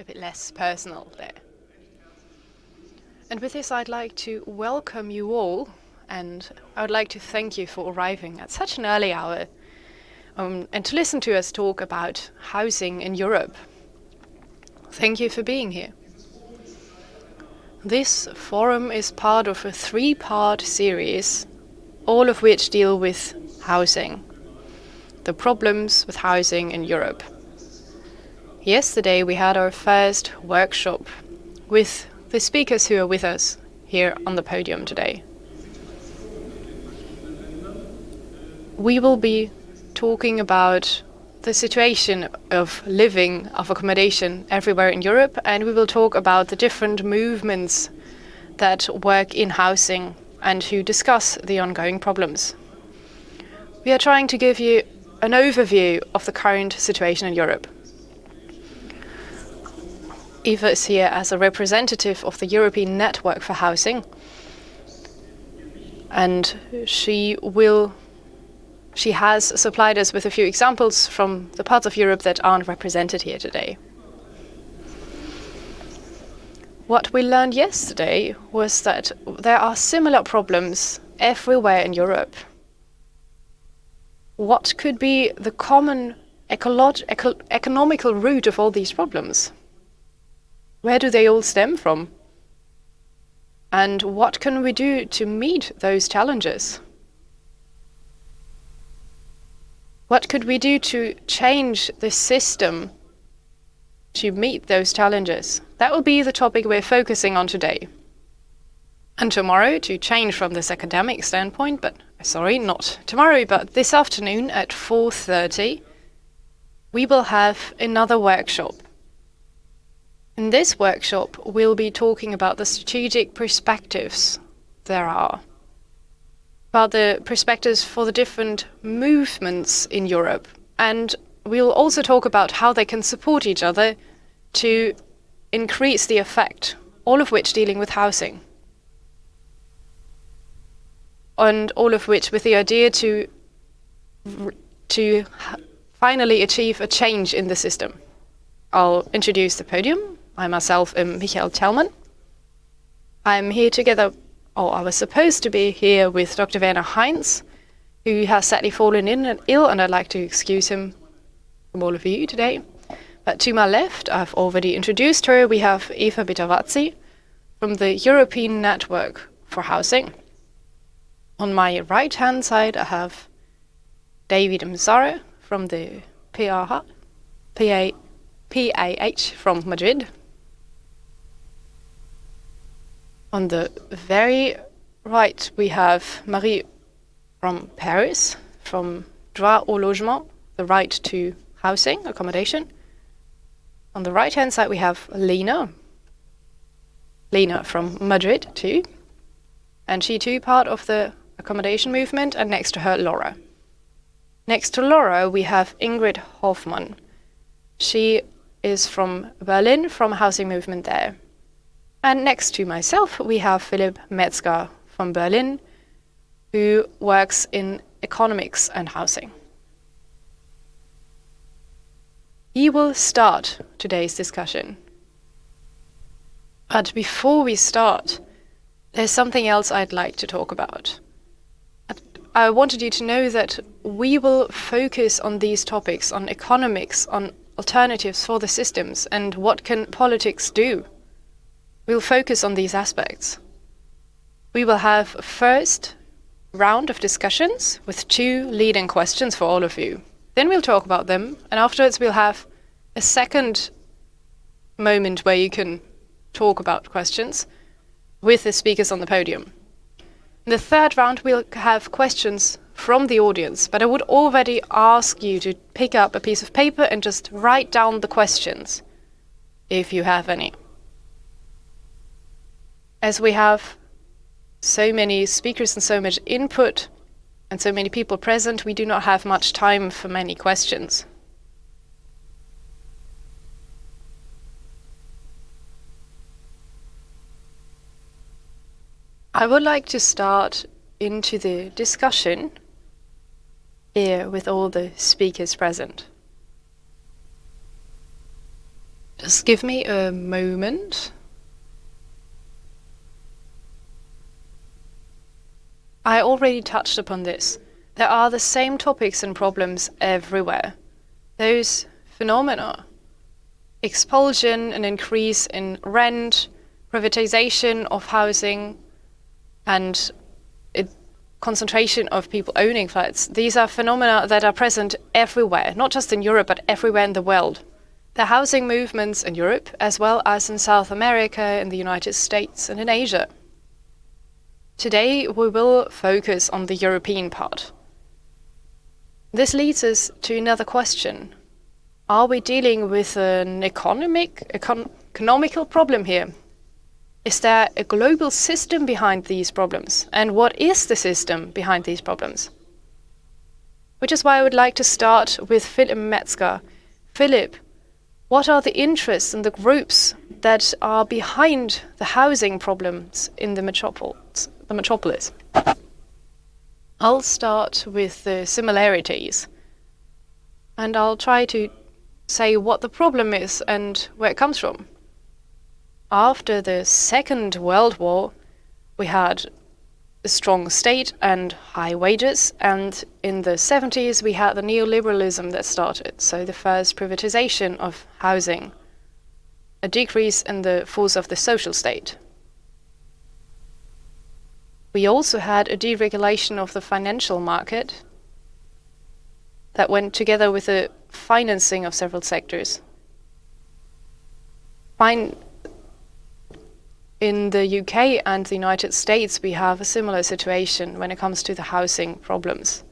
a bit less personal there. And with this, I'd like to welcome you all, and I would like to thank you for arriving at such an early hour um, and to listen to us talk about housing in Europe. Thank you for being here. This forum is part of a three-part series, all of which deal with housing, the problems with housing in Europe. Yesterday we had our first workshop with the speakers who are with us here on the podium today. We will be talking about the situation of living, of accommodation everywhere in Europe, and we will talk about the different movements that work in housing and who discuss the ongoing problems. We are trying to give you an overview of the current situation in Europe. Eva is here as a representative of the European Network for Housing, and she will she has supplied us with a few examples from the parts of Europe that aren't represented here today. What we learned yesterday was that there are similar problems everywhere in Europe. What could be the common eco economical root of all these problems? Where do they all stem from? And what can we do to meet those challenges? What could we do to change the system to meet those challenges? That will be the topic we're focusing on today. And tomorrow, to change from this academic standpoint, but sorry, not tomorrow, but this afternoon at 4.30, we will have another workshop. In this workshop, we'll be talking about the strategic perspectives there are about the perspectives for the different movements in Europe. And we'll also talk about how they can support each other to increase the effect, all of which dealing with housing. And all of which with the idea to, to finally achieve a change in the system. I'll introduce the podium. I myself am Michael Tellman. I'm here together or I was supposed to be here with Dr. Werner Heinz, who has sadly fallen in and ill, and I'd like to excuse him from all of you today. But to my left, I've already introduced her. We have Eva Betavatzi from the European Network for Housing. On my right-hand side, I have David Mzara from the PAH, PA, PAH from Madrid. On the very right, we have Marie from Paris, from Droit au Logement, the right to housing, accommodation. On the right-hand side, we have Lena. Lena from Madrid, too. And she, too, part of the accommodation movement, and next to her, Laura. Next to Laura, we have Ingrid Hoffmann. She is from Berlin, from housing movement there. And next to myself, we have Philipp Metzger from Berlin, who works in economics and housing. He will start today's discussion. But before we start, there's something else I'd like to talk about. I wanted you to know that we will focus on these topics, on economics, on alternatives for the systems, and what can politics do We'll focus on these aspects. We will have a first round of discussions with two leading questions for all of you. Then we'll talk about them, and afterwards we'll have a second moment where you can talk about questions with the speakers on the podium. In the third round, we'll have questions from the audience, but I would already ask you to pick up a piece of paper and just write down the questions, if you have any. As we have so many speakers and so much input and so many people present, we do not have much time for many questions. I would like to start into the discussion here with all the speakers present. Just give me a moment. I already touched upon this. There are the same topics and problems everywhere. Those phenomena expulsion, an increase in rent, privatization of housing, and concentration of people owning flats. These are phenomena that are present everywhere, not just in Europe, but everywhere in the world. The housing movements in Europe, as well as in South America, in the United States, and in Asia. Today, we will focus on the European part. This leads us to another question. Are we dealing with an economic, econ economical problem here? Is there a global system behind these problems? And what is the system behind these problems? Which is why I would like to start with Philipp Metzger. Philipp, what are the interests and the groups that are behind the housing problems in the metropolis? The metropolis? I'll start with the similarities. And I'll try to say what the problem is and where it comes from. After the Second World War, we had a strong state and high wages, and in the 70s we had the neoliberalism that started, so the first privatization of housing, a decrease in the force of the social state. We also had a deregulation of the financial market that went together with the financing of several sectors. Fine. In the UK and the United States, we have a similar situation when it comes to the housing problems.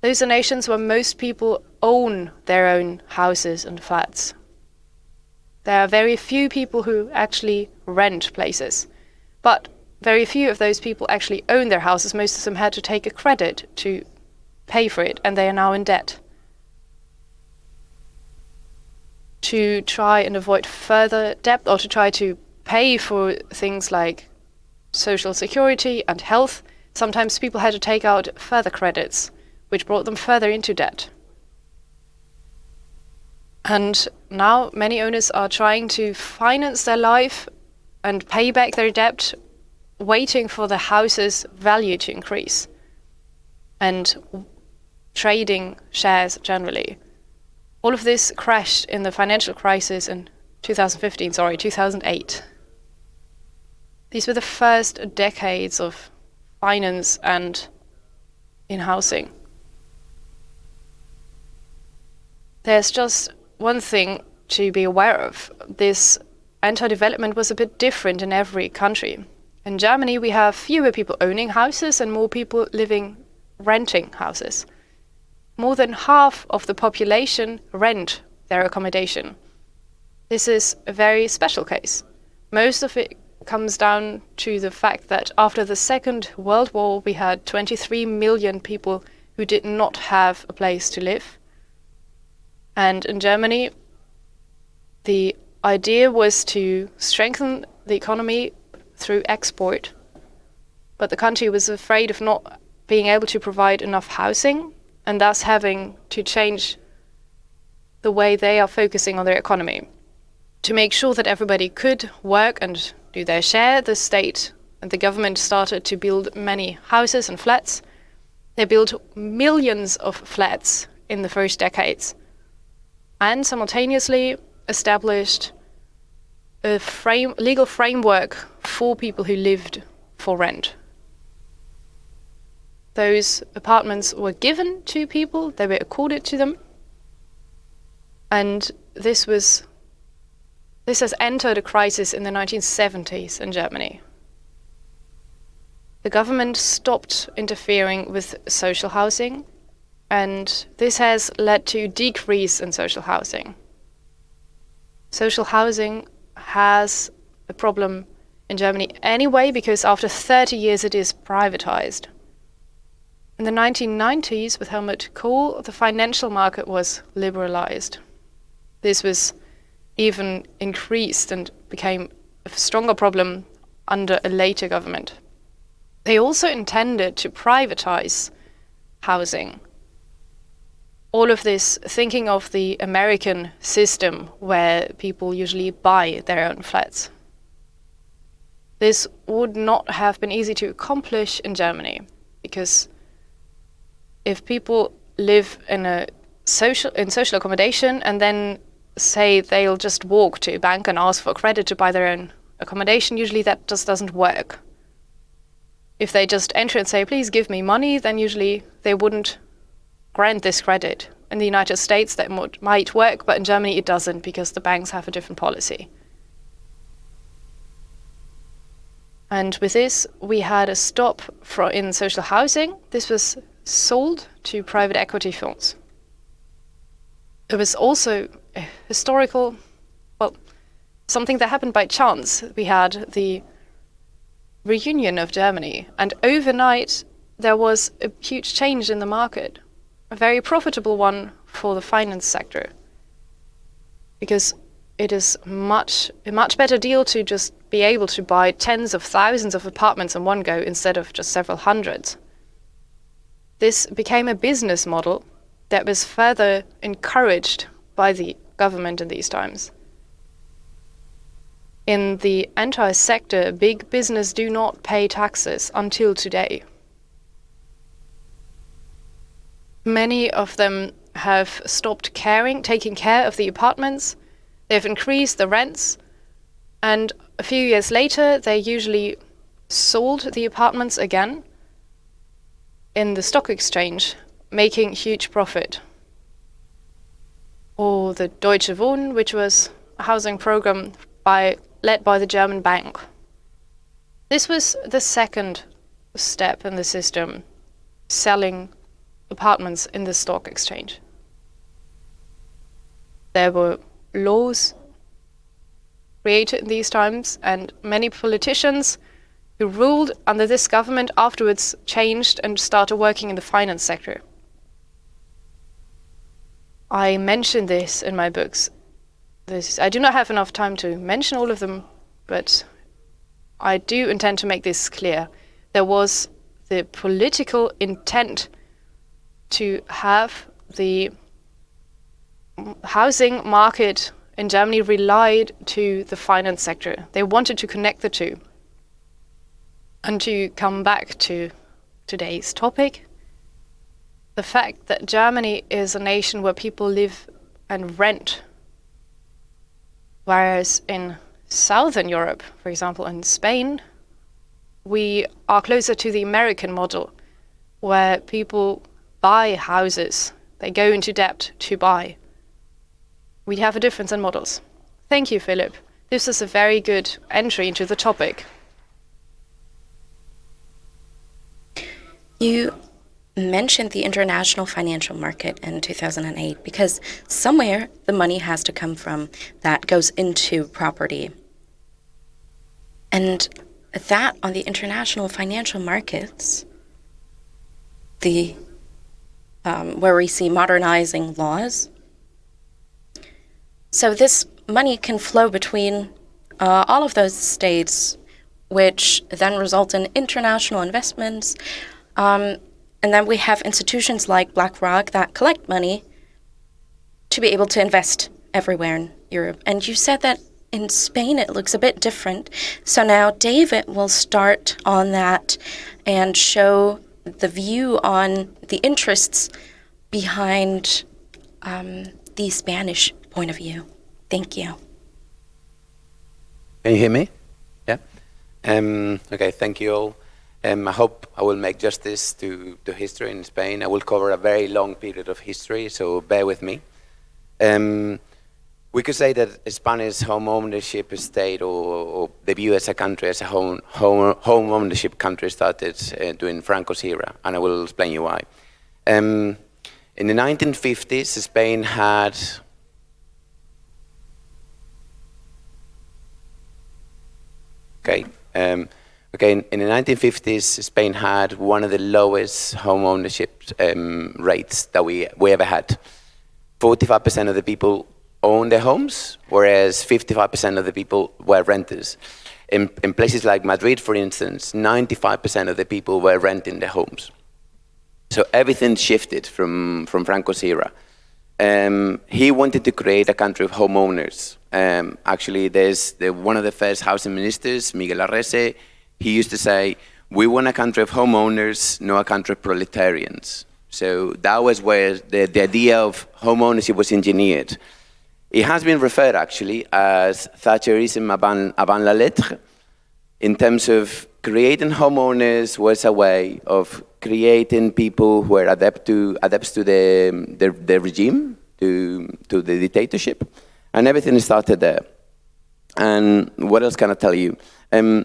Those are nations where most people own their own houses and flats. There are very few people who actually rent places, but very few of those people actually own their houses. Most of them had to take a credit to pay for it, and they are now in debt. To try and avoid further debt or to try to pay for things like social security and health, sometimes people had to take out further credits, which brought them further into debt. And now many owners are trying to finance their life and pay back their debt, waiting for the house's value to increase and trading shares generally. All of this crashed in the financial crisis in 2015, sorry, 2008. These were the first decades of finance and in housing. There's just one thing to be aware of. This anti-development was a bit different in every country. In Germany, we have fewer people owning houses and more people living renting houses. More than half of the population rent their accommodation. This is a very special case. Most of it comes down to the fact that after the Second World War, we had 23 million people who did not have a place to live. And in Germany, the idea was to strengthen the economy through export. But the country was afraid of not being able to provide enough housing and thus having to change the way they are focusing on their economy. To make sure that everybody could work and do their share, the state and the government started to build many houses and flats. They built millions of flats in the first decades and simultaneously established a frame, legal framework for people who lived for rent. Those apartments were given to people, they were accorded to them, and this was this has entered a crisis in the 1970s in Germany. The government stopped interfering with social housing, and this has led to decrease in social housing. Social housing has a problem in Germany anyway because after 30 years it is privatized. In the 1990s, with Helmut Kohl, the financial market was liberalized. This was even increased and became a stronger problem under a later government. They also intended to privatize housing. All of this thinking of the American system where people usually buy their own flats. This would not have been easy to accomplish in Germany because if people live in a social in social accommodation and then say they'll just walk to a bank and ask for credit to buy their own accommodation, usually that just doesn't work. If they just enter and say, please give me money, then usually they wouldn't grant this credit. In the United States, that might work, but in Germany it doesn't because the banks have a different policy. And with this, we had a stop for, in social housing. This was sold to private equity firms. It was also a historical, well, something that happened by chance. We had the reunion of Germany, and overnight there was a huge change in the market, a very profitable one for the finance sector. Because it is much a much better deal to just be able to buy tens of thousands of apartments in one go instead of just several hundreds. This became a business model that was further encouraged by the government in these times. In the entire sector, big business do not pay taxes until today. Many of them have stopped caring, taking care of the apartments. They've increased the rents, and a few years later, they usually sold the apartments again in the stock exchange, making huge profit. Or the Deutsche Wohnen, which was a housing program by, led by the German bank. This was the second step in the system, selling apartments in the stock exchange. There were laws created in these times, and many politicians who ruled under this government afterwards changed and started working in the finance sector. I mention this in my books. This, I do not have enough time to mention all of them, but I do intend to make this clear. There was the political intent to have the housing market in Germany relied to the finance sector. They wanted to connect the two. And to come back to today's topic, the fact that Germany is a nation where people live and rent, whereas in Southern Europe, for example, in Spain, we are closer to the American model, where people buy houses. They go into debt to buy. We have a difference in models. Thank you, Philipp. This is a very good entry into the topic. You mentioned the international financial market in 2008 because somewhere the money has to come from that goes into property. And that on the international financial markets, the um, where we see modernizing laws. So this money can flow between uh, all of those states, which then result in international investments, um, and then we have institutions like BlackRock that collect money to be able to invest everywhere in Europe. And you said that in Spain it looks a bit different. So now David will start on that and show the view on the interests behind um, the Spanish point of view. Thank you. Can you hear me? Yeah? Um, okay, thank you all. Um, I hope I will make justice to, to history in Spain. I will cover a very long period of history, so bear with me. Um, we could say that Spanish home ownership state or, or the view as a country, as a home, home, home ownership country started uh, during Franco's era, and I will explain you why. Um, in the 1950s, Spain had okay, um, Okay, in, in, the 1950s, Spain had one of the lowest home ownership um, rates that we, we ever had. 45% of the people owned their homes, whereas 55% of the people were renters. In, in places like Madrid, for instance, 95% of the people were renting their homes. So everything shifted from, from Franco's era. Um, he wanted to create a country of homeowners. Um, actually, there's the, one of the first housing ministers, Miguel Arrese, he used to say, we want a country of homeowners, not a country of proletarians. So that was where the, the idea of homeownership was engineered. It has been referred actually as Thatcherism avant, avant la lettre in terms of creating homeowners was a way of creating people who are adept to, adepts to the, the, the regime, to, to the dictatorship, and everything started there. And what else can I tell you? Um,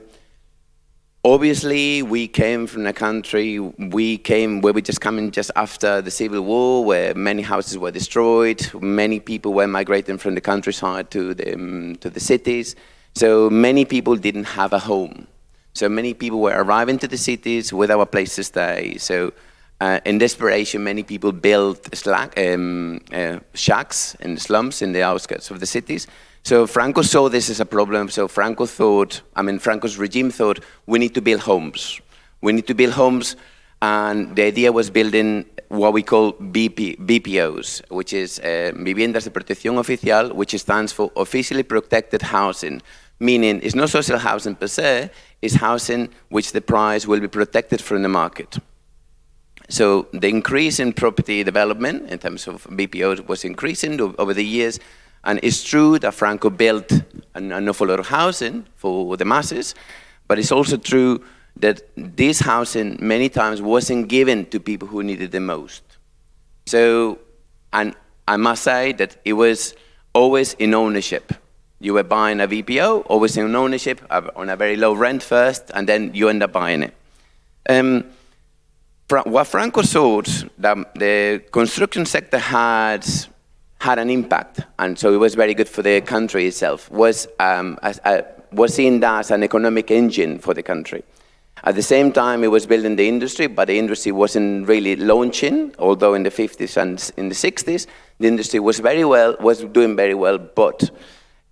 Obviously, we came from a country, we came where we just coming just after the Civil War, where many houses were destroyed, many people were migrating from the countryside to the, um, to the cities. So many people didn't have a home. So many people were arriving to the cities without a place to stay. So uh, in desperation, many people built slack, um, uh, shacks in slums in the outskirts of the cities. So Franco saw this as a problem. So Franco thought, I mean, Franco's regime thought, we need to build homes. We need to build homes. And the idea was building what we call VP, VPOs, which is uh, Viviendas de Protección Oficial, which stands for Officially Protected Housing, meaning it's not social housing per se, it's housing which the price will be protected from the market. So the increase in property development in terms of VPOs was increasing over the years, and it's true that Franco built an, an awful lot of housing for the masses, but it's also true that this housing many times wasn't given to people who needed the most. So, and I must say that it was always in ownership. You were buying a VPO, always in ownership, on a very low rent first, and then you end up buying it. Um, what Franco saw that the construction sector had had an impact, and so it was very good for the country itself, was, um, as, uh, was seen as an economic engine for the country. At the same time, it was building the industry, but the industry wasn't really launching, although in the 50s and in the 60s, the industry was very well, was doing very well, but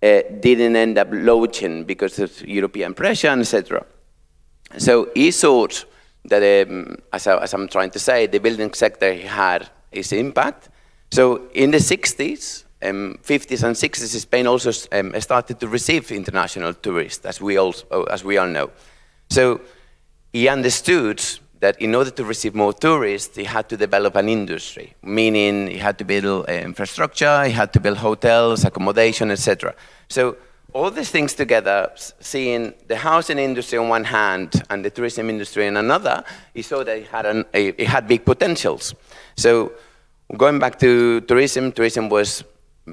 uh, didn't end up launching because of European pressure, etc. So he thought that, um, as, I, as I'm trying to say, the building sector had its impact, so in the 60s, um, 50s and 60s, Spain also um, started to receive international tourists, as we, all, as we all know. So he understood that in order to receive more tourists, he had to develop an industry, meaning he had to build uh, infrastructure, he had to build hotels, accommodation, etc. So all these things together, seeing the housing industry on one hand and the tourism industry on another, he saw that it had, an, it had big potentials. So Going back to tourism, tourism was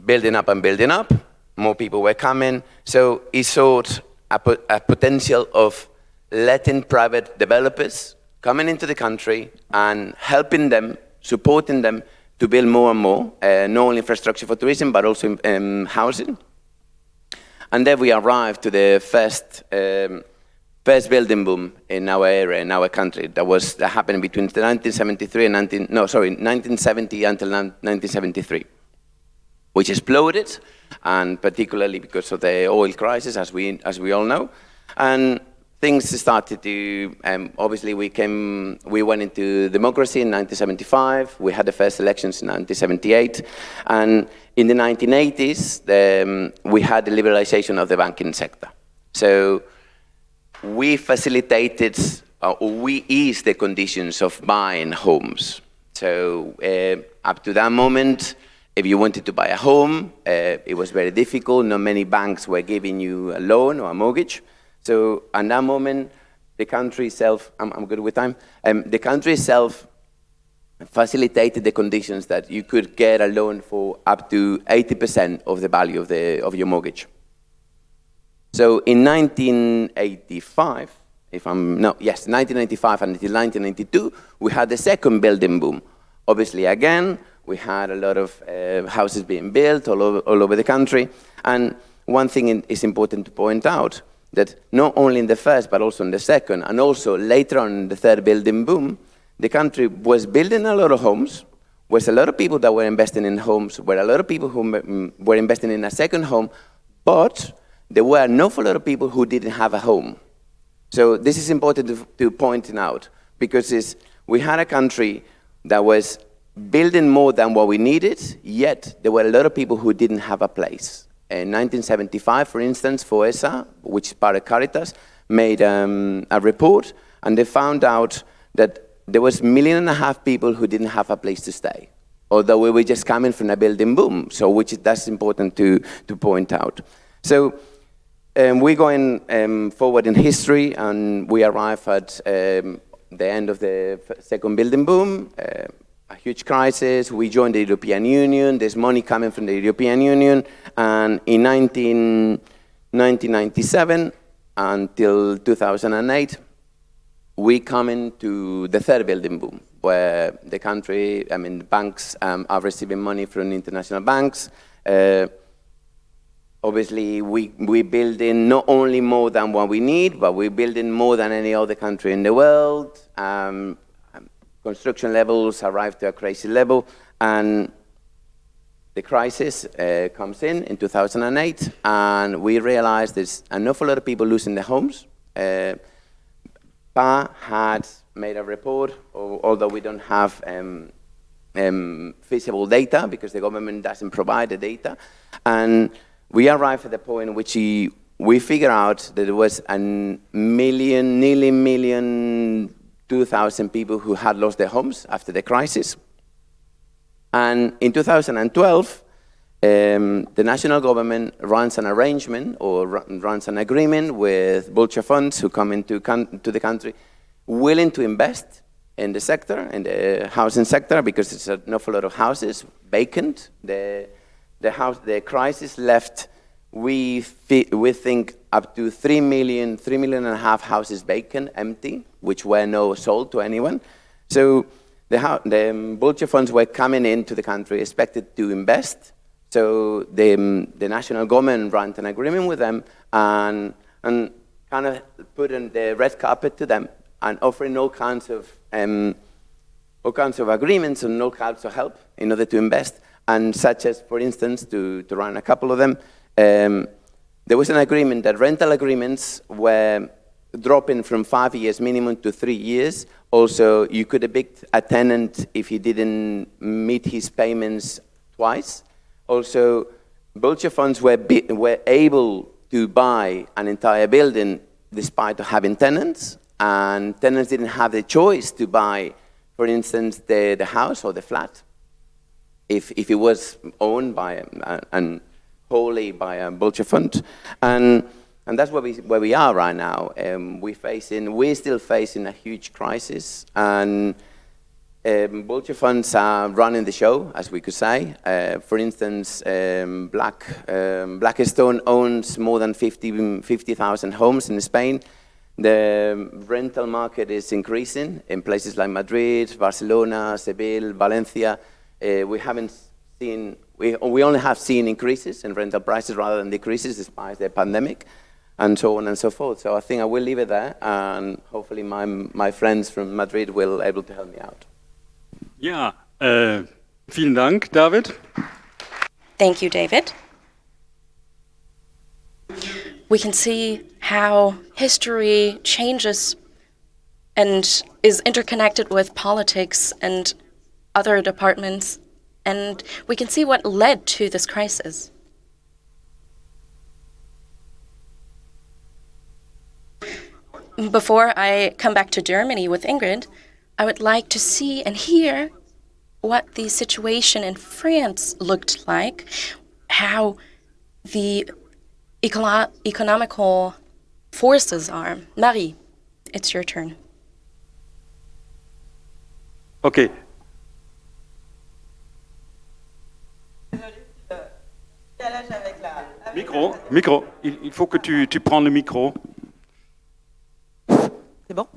building up and building up. More people were coming. So he saw a, a potential of letting private developers coming into the country and helping them, supporting them to build more and more, uh, not only infrastructure for tourism, but also um, housing. And then we arrived to the first um, first building boom in our area, in our country, that was that happened between 1973 and 19, no, sorry, 1970 until 1973, which exploded, and particularly because of the oil crisis, as we, as we all know. And things started to, um, obviously we came, we went into democracy in 1975, we had the first elections in 1978, and in the 1980s, the, um, we had the liberalization of the banking sector. So we facilitated uh, we eased the conditions of buying homes. So uh, up to that moment, if you wanted to buy a home, uh, it was very difficult. Not many banks were giving you a loan or a mortgage. So at that moment, the country itself, I'm, I'm good with time, um, the country itself facilitated the conditions that you could get a loan for up to 80% of the value of, the, of your mortgage. So in 1985, if I'm, no, yes, 1995 until 1992, we had the second building boom. Obviously, again, we had a lot of uh, houses being built all over, all over the country. And one thing is important to point out, that not only in the first, but also in the second, and also later on in the third building boom, the country was building a lot of homes, was a lot of people that were investing in homes, were a lot of people who were investing in a second home, but there were an awful lot of people who didn't have a home. So this is important to, to point out because we had a country that was building more than what we needed, yet there were a lot of people who didn't have a place. In 1975, for instance, FOESSA, which is part of Caritas, made um, a report and they found out that there was a million and a half people who didn't have a place to stay, although we were just coming from a building boom, so which that's important to, to point out. So um, we're going um, forward in history and we arrive at um, the end of the second building boom, uh, a huge crisis. We joined the European Union. There's money coming from the European Union. And in 19, 1997 until 2008, we come into the third building boom, where the country, I mean, banks um, are receiving money from international banks. Uh, obviously, we, we're building not only more than what we need, but we're building more than any other country in the world. Um, construction levels arrive to a crazy level, and the crisis uh, comes in in 2008, and we realize there's an awful lot of people losing their homes. Uh, PAH had made a report, although we don't have um, um, feasible data because the government doesn't provide the data. And we arrived at the point in which we, we figure out that there was a million, nearly million 2,000 people who had lost their homes after the crisis. And in 2012, um, the national government runs an arrangement or runs an agreement with vulture funds who come into to the country willing to invest in the sector, in the housing sector, because it's an awful lot of houses vacant. The, house, the crisis left, we, we think, up to 3 million, 3 million and a half houses vacant, empty, which were no sold to anyone. So the, the um, vulture funds were coming into the country expected to invest. So the, um, the national government ran an agreement with them and, and kind of put in the red carpet to them and offering all kinds of um, all kinds of agreements and all kinds of help in order to invest. And such as, for instance, to, to run a couple of them, um, there was an agreement that rental agreements were dropping from five years minimum to three years. Also, you could evict a tenant if he didn't meet his payments twice. Also, vulture funds were, were able to buy an entire building despite having tenants, and tenants didn't have the choice to buy, for instance, the, the house or the flat if, if it was owned by and wholly by a vulture fund. And, and that's where we, where we are right now. Um, we facing, we're still facing a huge crisis. And um, vulture funds are running the show, as we could say. Uh, for instance, um, Black, um, Blackstone owns more than 50,000 50, homes in Spain. The rental market is increasing in places like Madrid, Barcelona, Seville, Valencia. Uh, we haven't seen we, we only have seen increases in rental prices rather than decreases despite the pandemic and so on and so forth. So I think I will leave it there and hopefully my, my friends from Madrid will able to help me out. Ja, äh, vielen Dank, David. Thank you, David. We can see how history changes and is interconnected with politics and other departments and we can see what led to this crisis. Before I come back to Germany with Ingrid, I would like to see and hear what the situation in France looked like, how the econo economical forces are. Marie, it's your turn. Okay, Micro, micro. Il, il faut que tu, tu prends le micro. C'est bon?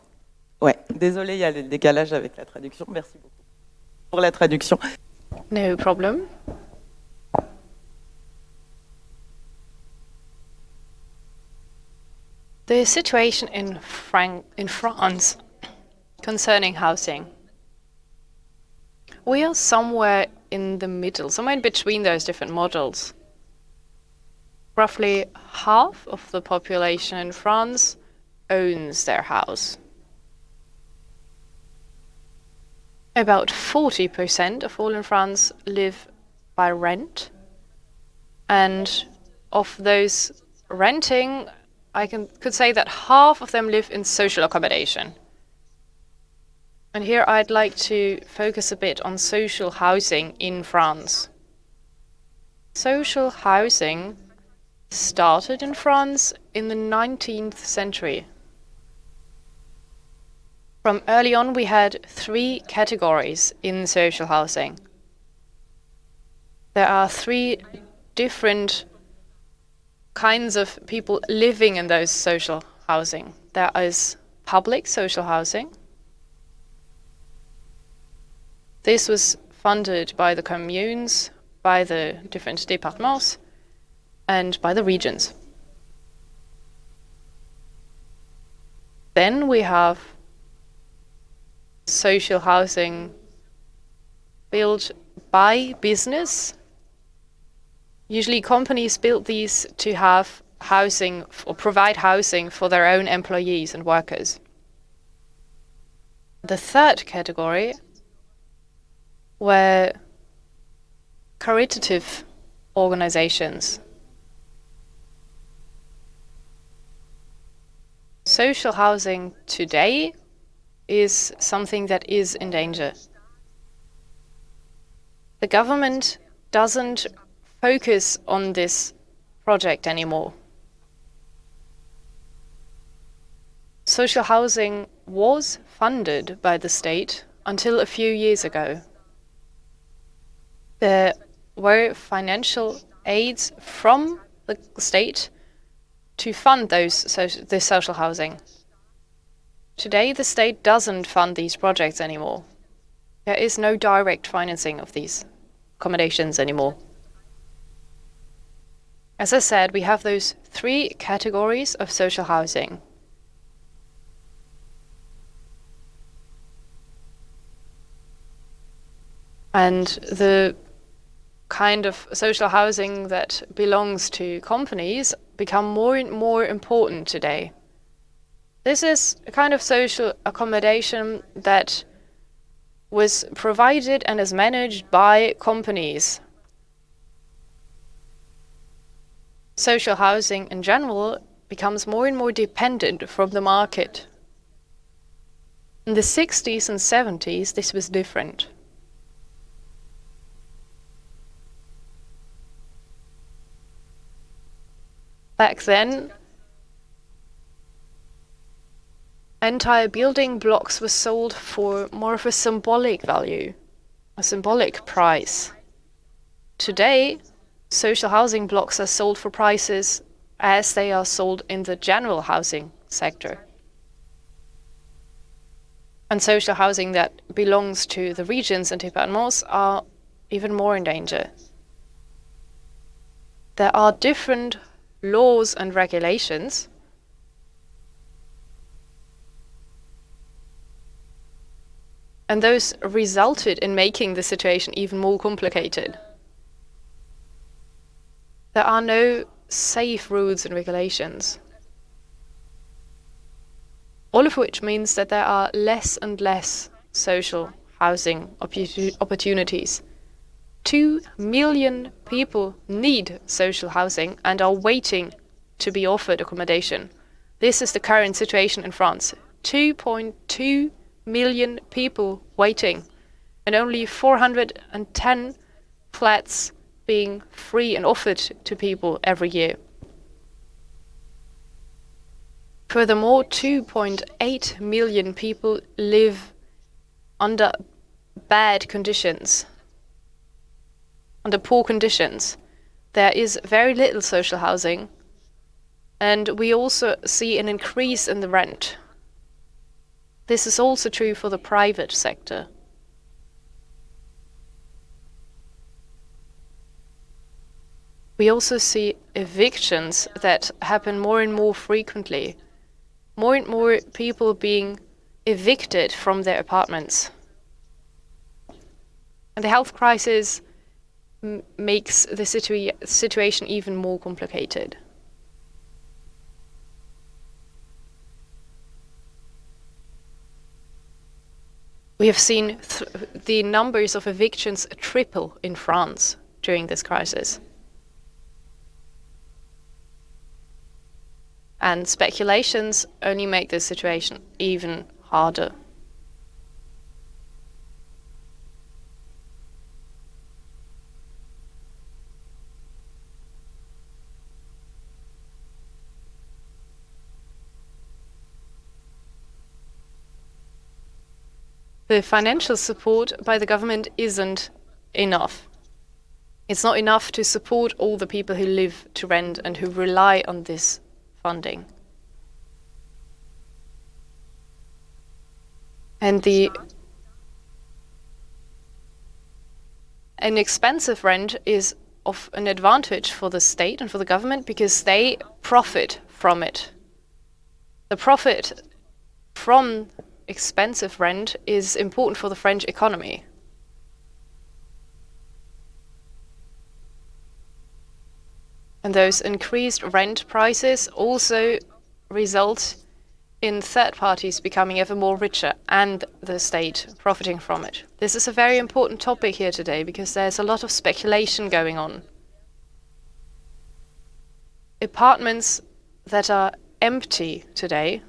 Ouais, désolé, il y a le décalage avec la traduction. Merci beaucoup pour la traduction. No problem. The situation in, Fran in France concerning housing. We are somewhere in the middle, somewhere in between those different models. Roughly half of the population in France owns their house. About 40% of all in France live by rent. And of those renting, I can, could say that half of them live in social accommodation. And here I'd like to focus a bit on social housing in France. Social housing started in France in the 19th century. From early on, we had three categories in social housing. There are three different kinds of people living in those social housing. There is public social housing. This was funded by the communes, by the different départements, and by the regions. Then we have social housing built by business. Usually companies build these to have housing or provide housing for their own employees and workers. The third category were caritative organizations. Social housing today is something that is in danger. The government doesn't focus on this project anymore. Social housing was funded by the state until a few years ago. There were financial aids from the state to fund those social, this social housing. Today, the state doesn't fund these projects anymore. There is no direct financing of these accommodations anymore. As I said, we have those three categories of social housing. And the kind of social housing that belongs to companies become more and more important today. This is a kind of social accommodation that was provided and is managed by companies. Social housing in general becomes more and more dependent from the market. In the 60s and 70s, this was different. Back then, entire building blocks were sold for more of a symbolic value, a symbolic price. Today, social housing blocks are sold for prices as they are sold in the general housing sector. And social housing that belongs to the regions and departments are even more in danger. There are different laws and regulations and those resulted in making the situation even more complicated. There are no safe rules and regulations. All of which means that there are less and less social housing opportunities. Two million people need social housing and are waiting to be offered accommodation. This is the current situation in France. 2.2 million people waiting, and only 410 flats being free and offered to people every year. Furthermore, 2.8 million people live under bad conditions, under poor conditions. There is very little social housing, and we also see an increase in the rent. This is also true for the private sector. We also see evictions that happen more and more frequently. More and more people being evicted from their apartments. And the health crisis makes the situa situation even more complicated. We have seen th the numbers of evictions triple in France during this crisis. And speculations only make this situation even harder. The financial support by the government isn't enough. It's not enough to support all the people who live to rent and who rely on this funding. And the an expensive rent is of an advantage for the state and for the government because they profit from it. The profit from expensive rent is important for the French economy. And those increased rent prices also result in third parties becoming ever more richer and the state profiting from it. This is a very important topic here today because there's a lot of speculation going on. Apartments that are empty today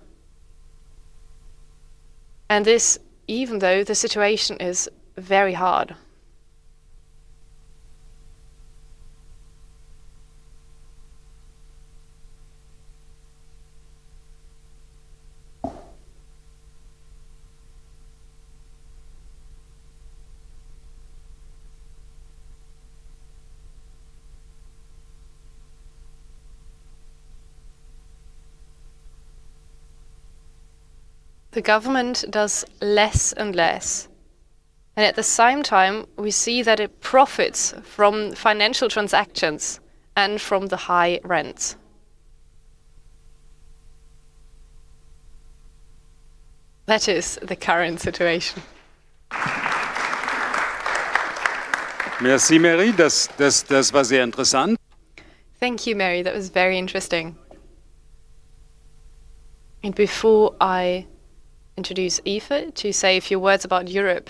and this, even though the situation is very hard. The government does less and less. And at the same time, we see that it profits from financial transactions and from the high rents. That is the current situation. Merci, Mary. Das, das, das war sehr interessant. Thank you, Mary. That was very interesting. And before I introduce Eva to say a few words about Europe,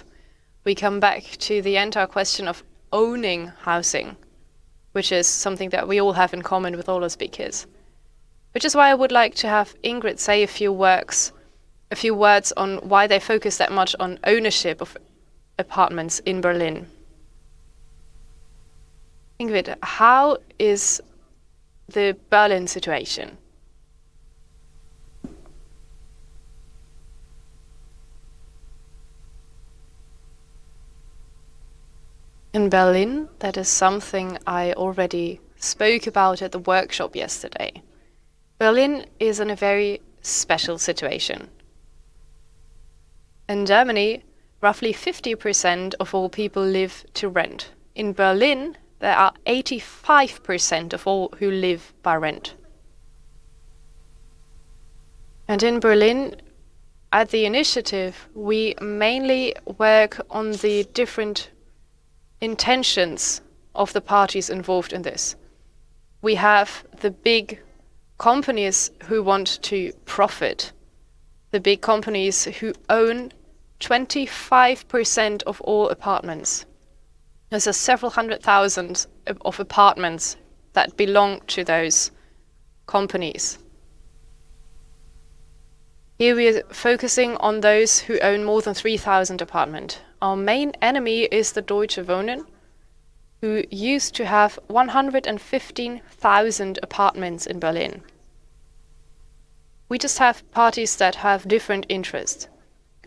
we come back to the entire question of owning housing, which is something that we all have in common with all our speakers. Which is why I would like to have Ingrid say a few works, a few words on why they focus that much on ownership of apartments in Berlin. Ingrid, how is the Berlin situation? In Berlin, that is something I already spoke about at the workshop yesterday. Berlin is in a very special situation. In Germany, roughly 50% of all people live to rent. In Berlin, there are 85% of all who live by rent. And in Berlin, at the initiative, we mainly work on the different intentions of the parties involved in this. We have the big companies who want to profit, the big companies who own 25% of all apartments. There's a several hundred thousand of apartments that belong to those companies. Here we are focusing on those who own more than 3,000 apartments. Our main enemy is the Deutsche Wohnen, who used to have 115,000 apartments in Berlin. We just have parties that have different interests.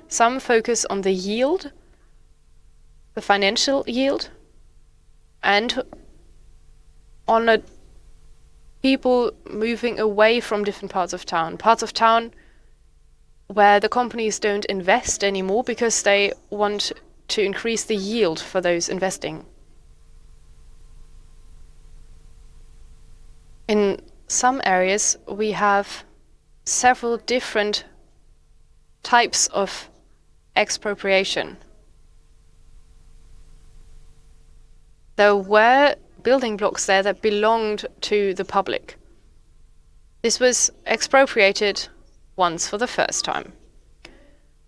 Some focus on the yield, the financial yield, and on a people moving away from different parts of town. Parts of town where the companies don't invest anymore because they want to increase the yield for those investing. In some areas, we have several different types of expropriation. There were building blocks there that belonged to the public. This was expropriated once for the first time.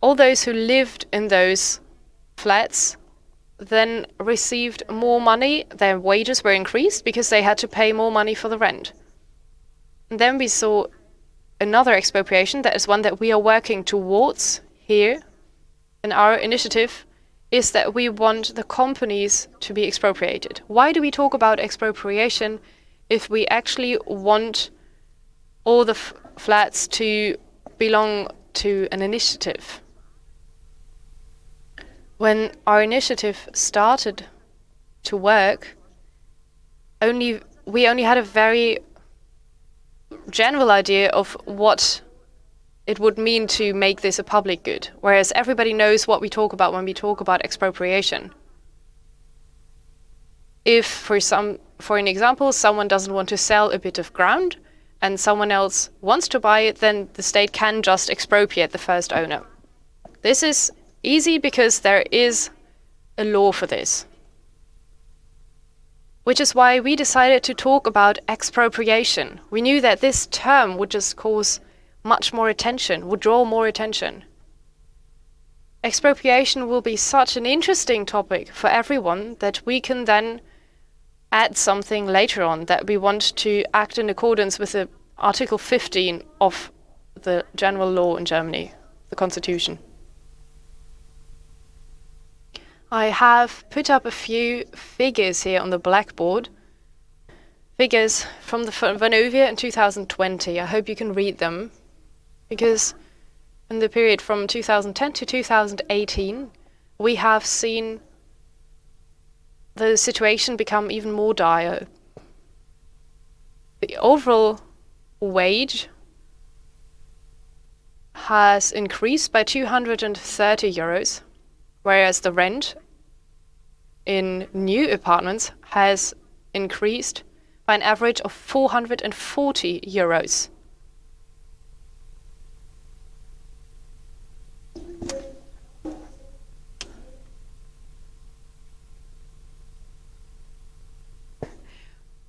all those who lived in those flats then received more money, their wages were increased because they had to pay more money for the rent. And then we saw another expropriation, that is one that we are working towards here in our initiative, is that we want the companies to be expropriated. Why do we talk about expropriation if we actually want all the flats to belong to an initiative? When our initiative started to work, only we only had a very general idea of what it would mean to make this a public good, whereas everybody knows what we talk about when we talk about expropriation. If, for some, for an example, someone doesn't want to sell a bit of ground and someone else wants to buy it, then the state can just expropriate the first owner. This is Easy because there is a law for this. Which is why we decided to talk about expropriation. We knew that this term would just cause much more attention, would draw more attention. Expropriation will be such an interesting topic for everyone that we can then add something later on that we want to act in accordance with the Article 15 of the general law in Germany, the constitution. I have put up a few figures here on the blackboard. Figures from the Vonovia in 2020. I hope you can read them because in the period from 2010 to 2018, we have seen the situation become even more dire. The overall wage has increased by 230 euros whereas the rent in new apartments has increased by an average of 440 euros.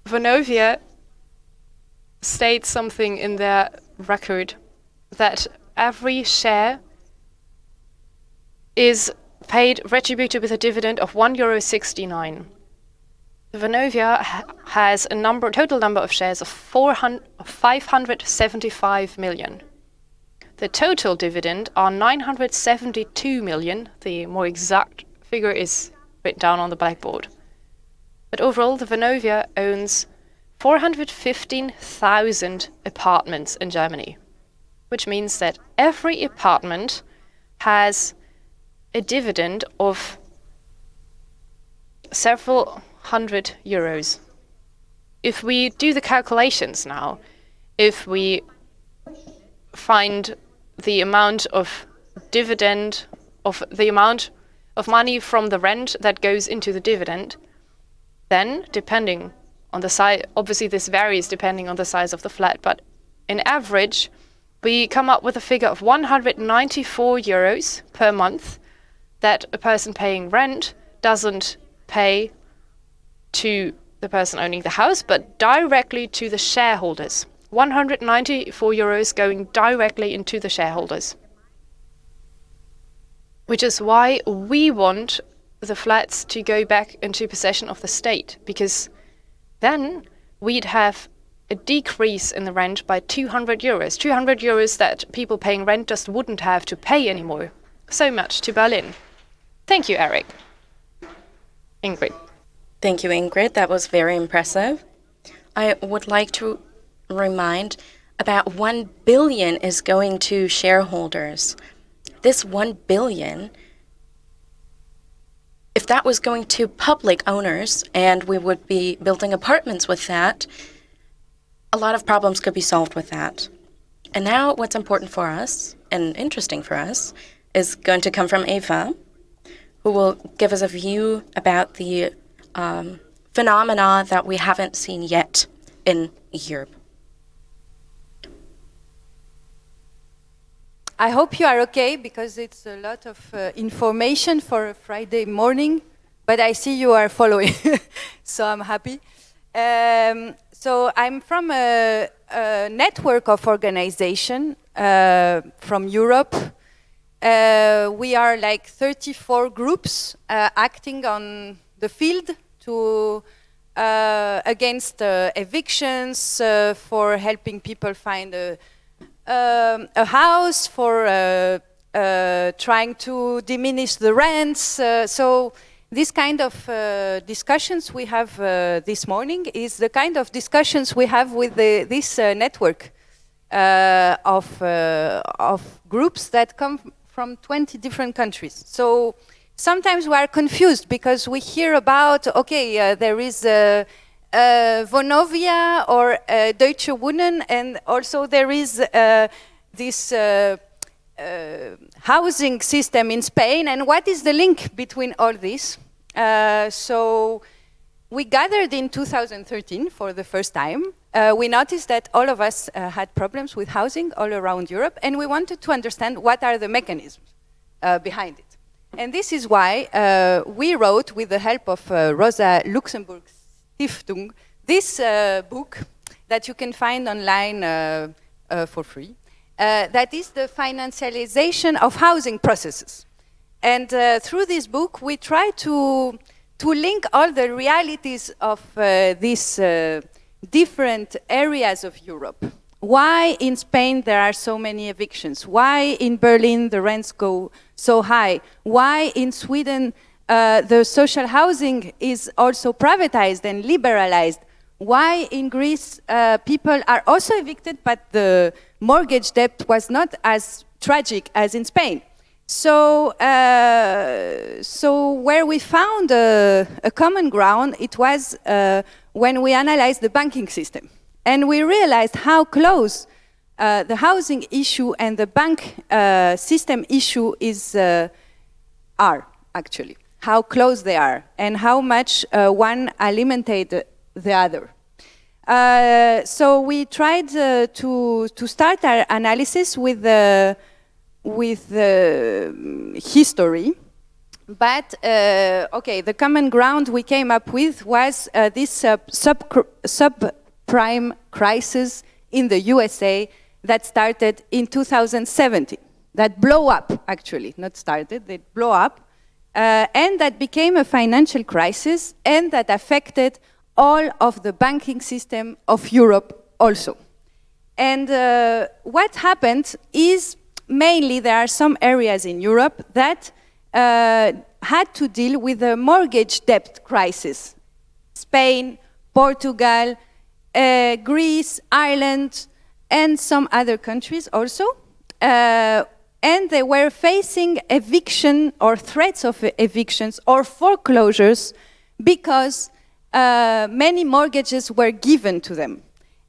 Vonovia states something in their record that every share is paid retributed with a dividend of 1.69 euro. Vonovia ha has a number, total number of shares of 575 million. The total dividend are 972 million. The more exact figure is written down on the blackboard. But overall, the Vonovia owns 415,000 apartments in Germany, which means that every apartment has a dividend of several hundred euros. If we do the calculations now, if we find the amount of dividend of the amount of money from the rent that goes into the dividend, then depending on the size, obviously this varies depending on the size of the flat, but in average, we come up with a figure of 194 euros per month that a person paying rent doesn't pay to the person owning the house, but directly to the shareholders. 194 euros going directly into the shareholders. Which is why we want the flats to go back into possession of the state, because then we'd have a decrease in the rent by 200 euros. 200 euros that people paying rent just wouldn't have to pay anymore. So much to Berlin. Thank you, Eric. Ingrid. Thank you, Ingrid. That was very impressive. I would like to remind about 1 billion is going to shareholders. This 1 billion, if that was going to public owners and we would be building apartments with that, a lot of problems could be solved with that. And now what's important for us and interesting for us is going to come from Eva who will give us a view about the um, phenomena that we haven't seen yet in Europe. I hope you are okay because it's a lot of uh, information for a Friday morning, but I see you are following, so I'm happy. Um, so I'm from a, a network of organization uh, from Europe Uh, we are like 34 groups uh, acting on the field to uh, against uh, evictions, uh, for helping people find a, um, a house, for uh, trying to diminish the rents. so this kind of discussions we have this morning is the kind of discussions we have with the, this network of, of groups that come from 20 different countries. So sometimes we are confused because we hear about, okay, uh, there is uh, uh, Vonovia or uh, Deutsche Wohnen, and also there is this housing system in Spain, and what is the link between all this? so we gathered in 2013 for the first time. We noticed that all of us had problems with housing all around Europe, and we wanted to understand what are the mechanisms behind it. And this is why uh, we wrote, with the help of uh, Rosa Luxemburg Stiftung, this uh, book that you can find online uh, uh, for free. Uh, that is the financialization of housing processes. And through this book, we try to, to link all the realities of these different areas of Europe. Why in Spain there are so many evictions? Why in Berlin the rents go so high? Why in Sweden uh, the social housing is also privatized and liberalized? Why in Greece uh, people are also evicted but the mortgage debt was not as tragic as in Spain? So, uh, so where we found a, a, common ground, it was uh, when we analyzed the banking system. And we realized how close uh, the housing issue and the bank uh, system issue is, uh, are, actually. How close they are and how much uh, one alimented the other. Uh, so we tried uh, to, to start our analysis with with the history. But, okay, the common ground we came up with was this sub, sub, sub crisis in the USA that started in 2017, that blow up, actually, not started, they blow up, uh, and that became a financial crisis and that affected all of the banking system of Europe also. And uh, what happened is mainly there are some areas in Europe that uh, had to deal with a mortgage debt crisis. Spain, Portugal, uh, Greece, Ireland, and some other countries also. Uh, and they were facing eviction or threats of evictions or foreclosures because uh, many mortgages were given to them,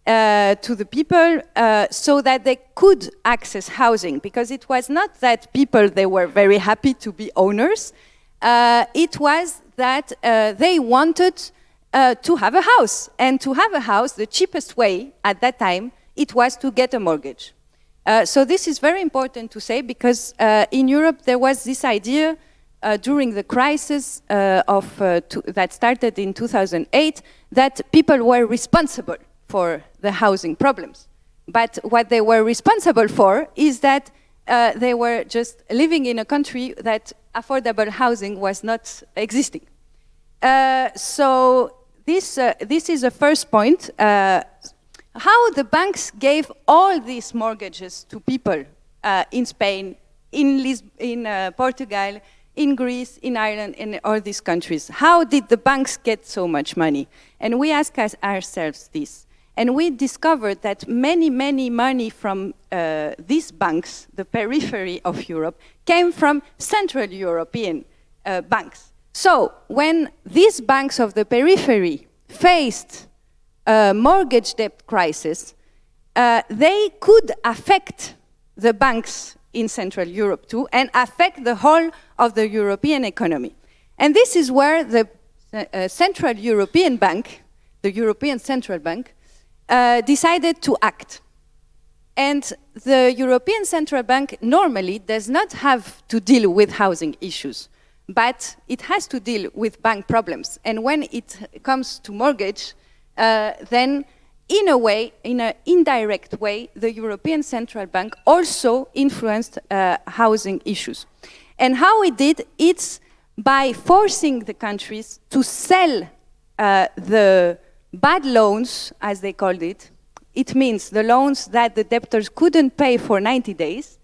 uh, to the people, uh, so that they could access housing. Because it was not that people, they were very happy to be owners. Uh, it was that uh, they wanted uh, to have a house. And to have a house, the cheapest way at that time, it was to get a mortgage. Uh, so this is very important to say because in Europe there was this idea uh, during the crisis uh, of, uh, that started in 2008 that people were responsible for the housing problems. But what they were responsible for is that they were just living in a country that affordable housing was not existing. so this, uh, this is the first point. Uh, how the banks gave all these mortgages to people uh, in Spain, in, Lis in uh, Portugal, in Greece, in Ireland, in all these countries. How did the banks get so much money? And we asked ourselves this. And we discovered that many, many money from uh, these banks, the periphery of Europe, came from Central European uh, banks. So when these banks of the periphery faced a mortgage debt crisis, uh, they could affect the banks in Central Europe too and affect the whole of the European economy. And this is where the uh, Central European Bank, the European Central Bank, uh, decided to act. And the European Central Bank normally does not have to deal with housing issues but it has to deal with bank problems. And when it comes to mortgage, uh, then in a way, in an indirect way, the European Central Bank also influenced uh, housing issues. And how it did, it's by forcing the countries to sell uh, the bad loans, as they called it. It means the loans that the debtors couldn't pay for 90 days.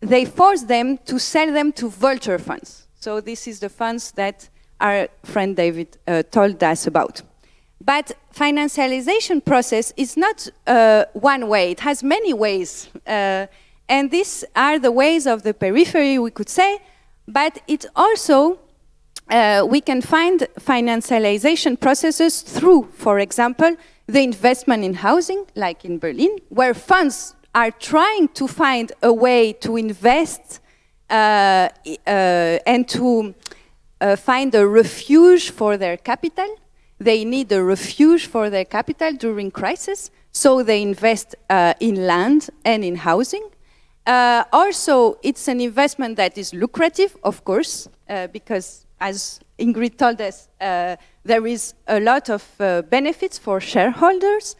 They forced them to sell them to vulture funds. So this is the funds that our friend David uh, told us about. But financialization process is not uh, one way. It has many ways. Uh, and these are the ways of the periphery, we could say. But it also, uh, we can find financialization processes through, for example, the investment in housing, like in Berlin, where funds are trying to find a way to invest uh, uh, and to uh, find a refuge for their capital they need a refuge for their capital during crisis, so they invest uh, in land and in housing. Uh, also, it's an investment that is lucrative, of course, because as Ingrid told us, uh, there is a lot of uh, benefits for shareholders.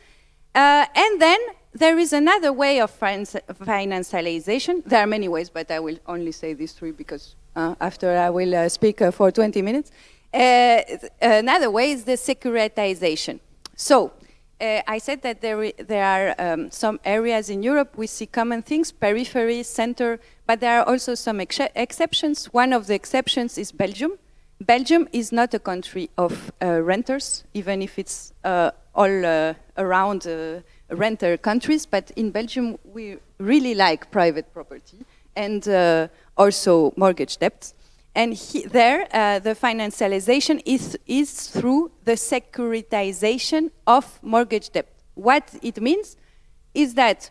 Uh, and then there is another way of financialization. There are many ways, but I will only say these three because after I will speak for 20 minutes. Uh, another way is the securitization. So, uh, I said that there, there are um, some areas in Europe we see common things, periphery, center, but there are also some ex exceptions. One of the exceptions is Belgium. Belgium is not a country of uh, renters, even if it's uh, all uh, around uh, renter countries, but in Belgium we really like private property and also mortgage debts. And he, there, uh, the financialization is, is through the securitization of mortgage debt. What it means is that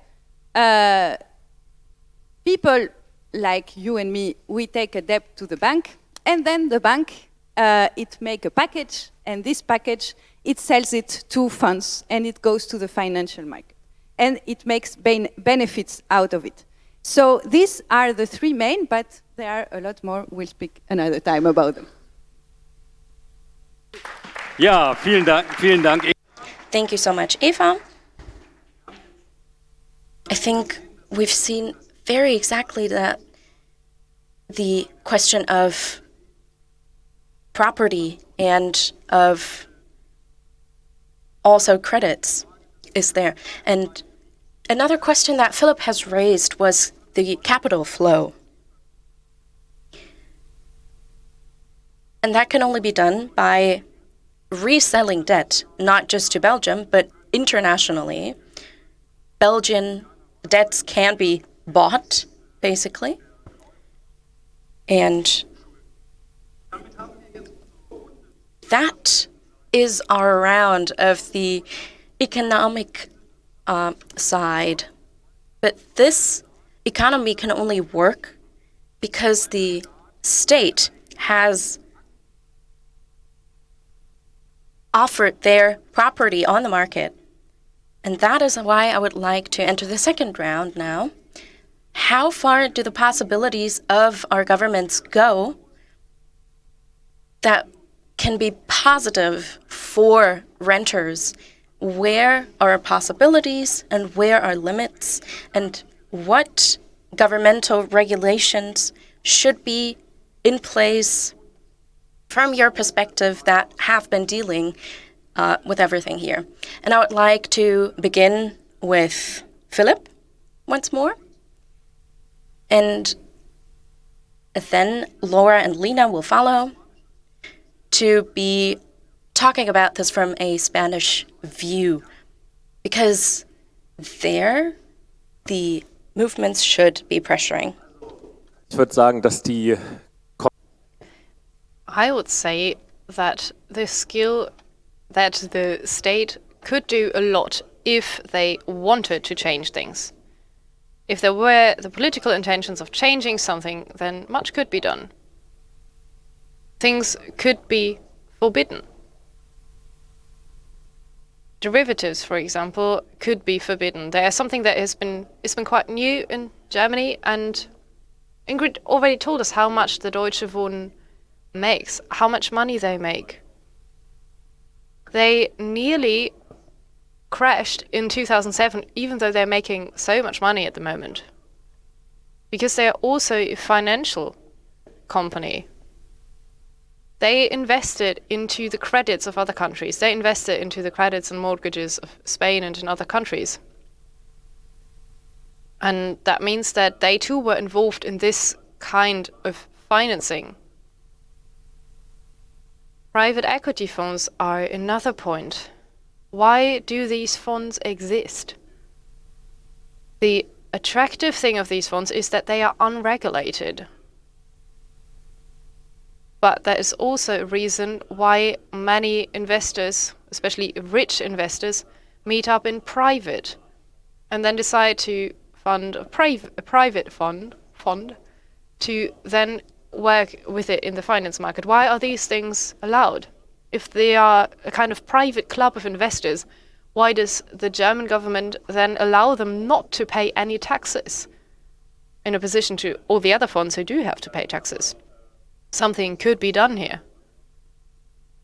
uh, people like you and me, we take a debt to the bank, and then the bank, uh, it make a package, and this package, it sells it to funds, and it goes to the financial market. And it makes benefits out of it. So these are the three main, but there are a lot more. We'll speak another time about them. Ja, vielen Dank. Vielen Dank. Thank you so much, Eva. I think we've seen very exactly that the question of property and of also credits is there. And another question that Philipp has raised was the capital flow. And that can only be done by reselling debt, not just to Belgium, but internationally. Belgian debts can be bought, basically. And that is our round of the economic uh, side. But this economy can only work because the state has offered their property on the market. And that is why I would like to enter the second round now. How far do the possibilities of our governments go that can be positive for renters? Where are possibilities and where are limits? And what governmental regulations should be in place from your perspective that have been dealing uh, with everything here. And I would like to begin with Philipp once more. And then Laura and Lena will follow to be talking about this from a Spanish view. Because there, the movements should be pressuring. Ich würde sagen, dass die I would say that the skill that the state could do a lot if they wanted to change things. If there were the political intentions of changing something, then much could be done. Things could be forbidden. Derivatives, for example, could be forbidden. They are something that has been it's been quite new in Germany, and Ingrid already told us how much the Deutsche Wohnen makes, how much money they make. They nearly crashed in 2007, even though they're making so much money at the moment. Because they are also a financial company. They invested into the credits of other countries. They invested into the credits and mortgages of Spain and in other countries. And that means that they too were involved in this kind of financing. Private equity funds are another point. Why do these funds exist? The attractive thing of these funds is that they are unregulated. But there is also a reason why many investors, especially rich investors, meet up in private and then decide to fund a, priv a private fund, fund to then work with it in the finance market. Why are these things allowed? If they are a kind of private club of investors, why does the German government then allow them not to pay any taxes in opposition to all the other funds who do have to pay taxes? Something could be done here.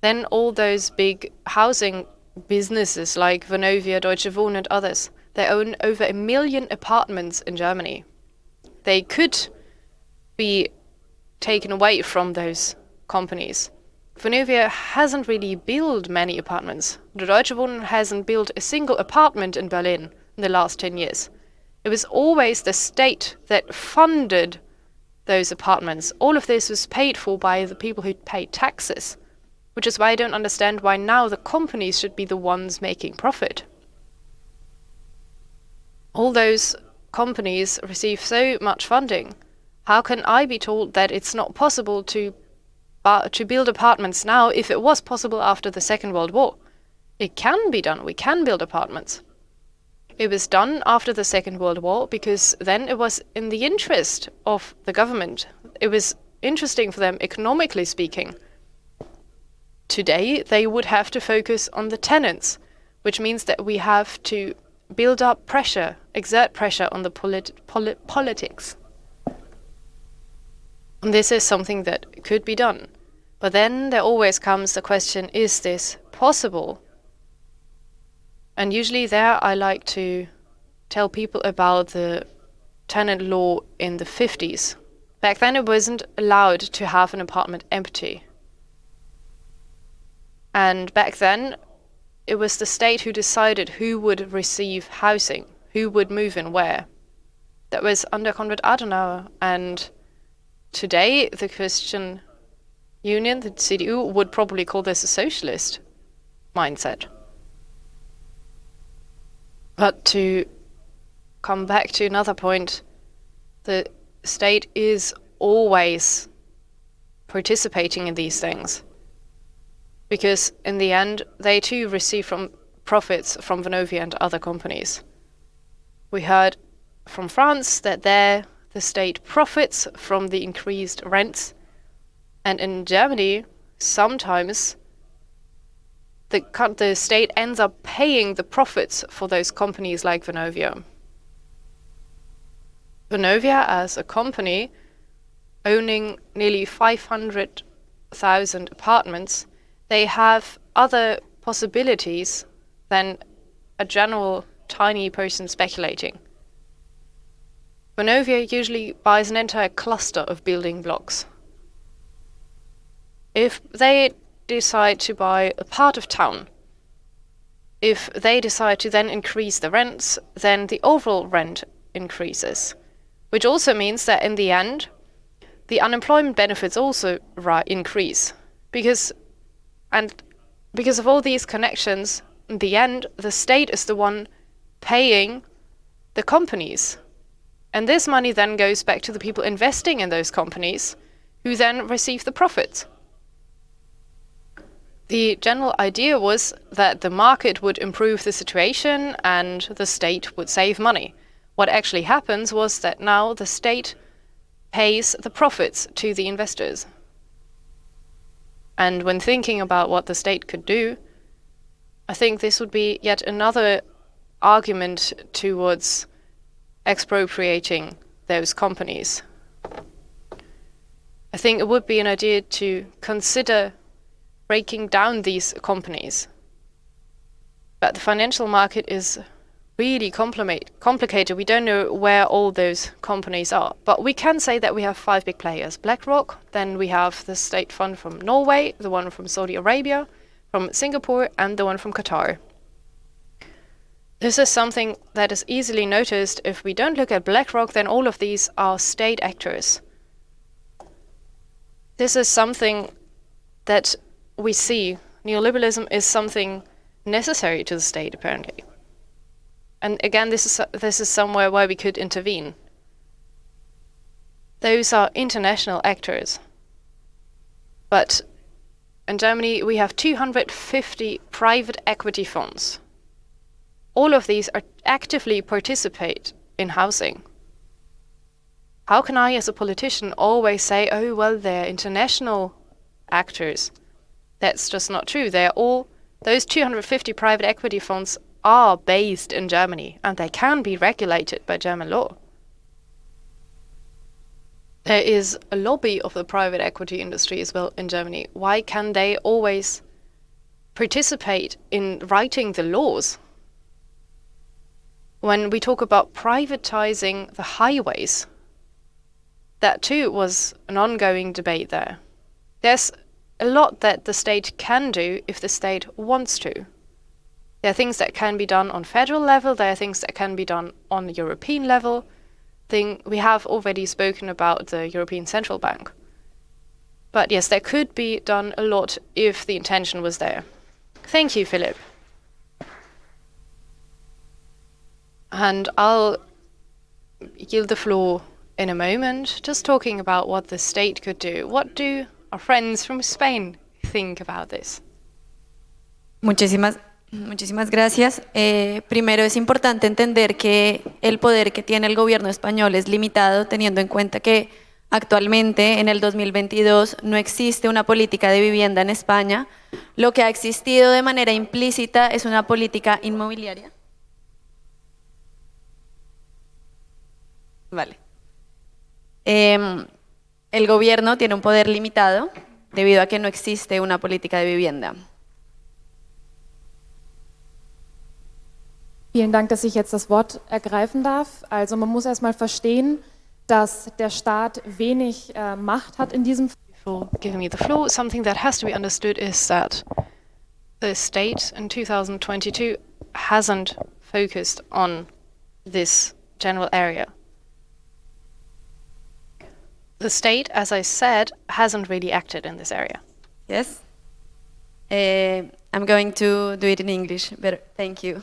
Then all those big housing businesses like Vonovia, Deutsche Wohnen and others, they own over a million apartments in Germany. They could be taken away from those companies. Vonovia hasn't really built many apartments. The Deutsche Wohnen hasn't built a single apartment in Berlin in the last 10 years. It was always the state that funded those apartments. All of this was paid for by the people who paid taxes, which is why I don't understand why now the companies should be the ones making profit. All those companies receive so much funding how can I be told that it's not possible to uh, to build apartments now if it was possible after the Second World War? It can be done. We can build apartments. It was done after the Second World War because then it was in the interest of the government. It was interesting for them economically speaking. Today, they would have to focus on the tenants, which means that we have to build up pressure, exert pressure on the polit polit politics. This is something that could be done. But then there always comes the question, is this possible? And usually there I like to tell people about the tenant law in the 50s. Back then it wasn't allowed to have an apartment empty. And back then it was the state who decided who would receive housing, who would move in where. That was under Konrad Adenauer and Today, the Christian Union, the CDU, would probably call this a socialist mindset. But to come back to another point, the state is always participating in these things. Because in the end, they too receive from profits from Vonovia and other companies. We heard from France that there the state profits from the increased rents. And in Germany, sometimes the, the state ends up paying the profits for those companies like Vonovia. Vonovia, as a company owning nearly 500,000 apartments, they have other possibilities than a general tiny person speculating. Vonovia usually buys an entire cluster of building blocks. If they decide to buy a part of town, if they decide to then increase the rents, then the overall rent increases. Which also means that in the end, the unemployment benefits also increase. Because, and because of all these connections, in the end, the state is the one paying the companies and this money then goes back to the people investing in those companies, who then receive the profits. The general idea was that the market would improve the situation and the state would save money. What actually happens was that now the state pays the profits to the investors. And when thinking about what the state could do, I think this would be yet another argument towards expropriating those companies. I think it would be an idea to consider breaking down these companies. But the financial market is really complicated. We don't know where all those companies are. But we can say that we have five big players. BlackRock, then we have the state fund from Norway, the one from Saudi Arabia, from Singapore, and the one from Qatar. This is something that is easily noticed. If we don't look at BlackRock, then all of these are state actors. This is something that we see. Neoliberalism is something necessary to the state, apparently. And again, this is this is somewhere where we could intervene. Those are international actors. But in Germany, we have 250 private equity funds. All of these are actively participate in housing. How can I, as a politician, always say, oh, well, they're international actors? That's just not true. They're all, those 250 private equity funds are based in Germany and they can be regulated by German law. There is a lobby of the private equity industry as well in Germany. Why can they always participate in writing the laws? When we talk about privatizing the highways, that too was an ongoing debate there. There's a lot that the state can do if the state wants to. There are things that can be done on federal level, there are things that can be done on European level. Thing we have already spoken about the European Central Bank. But yes, there could be done a lot if the intention was there. Thank you, Philipp. And I'll yield the floor in a moment, just talking about what the state could do. What do our friends from Spain think about this? Muchísimas, muchísimas gracias. Eh, primero es importante entender que el poder que tiene el gobierno español es limitado, teniendo en cuenta que actualmente, en el 2022, no existe una política de vivienda en España. Lo que ha existido de manera implícita es una política inmobiliaria. Vale. Eh, el gobierno tiene un poder limitado debido a que no existe una política de vivienda. Vielen Dank, dass ich jetzt das Wort ergreifen darf. Also man muss erstmal verstehen, dass der Staat wenig äh, Macht hat in diesem Before giving me the floor, something that has to be understood is that the state in 2022 hasn't focused on this general area. The state, as I said, hasn't really acted in this area. Yes. Uh, I'm going to do it in English, but thank you.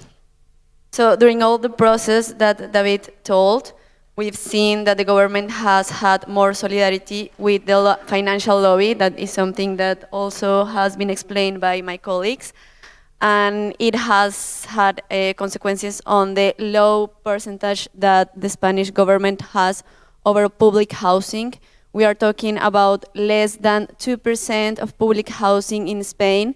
So during all the process that David told, we've seen that the government has had more solidarity with the lo financial lobby. That is something that also has been explained by my colleagues. And it has had uh, consequences on the low percentage that the Spanish government has over public housing. We are talking about less than 2% of public housing in Spain.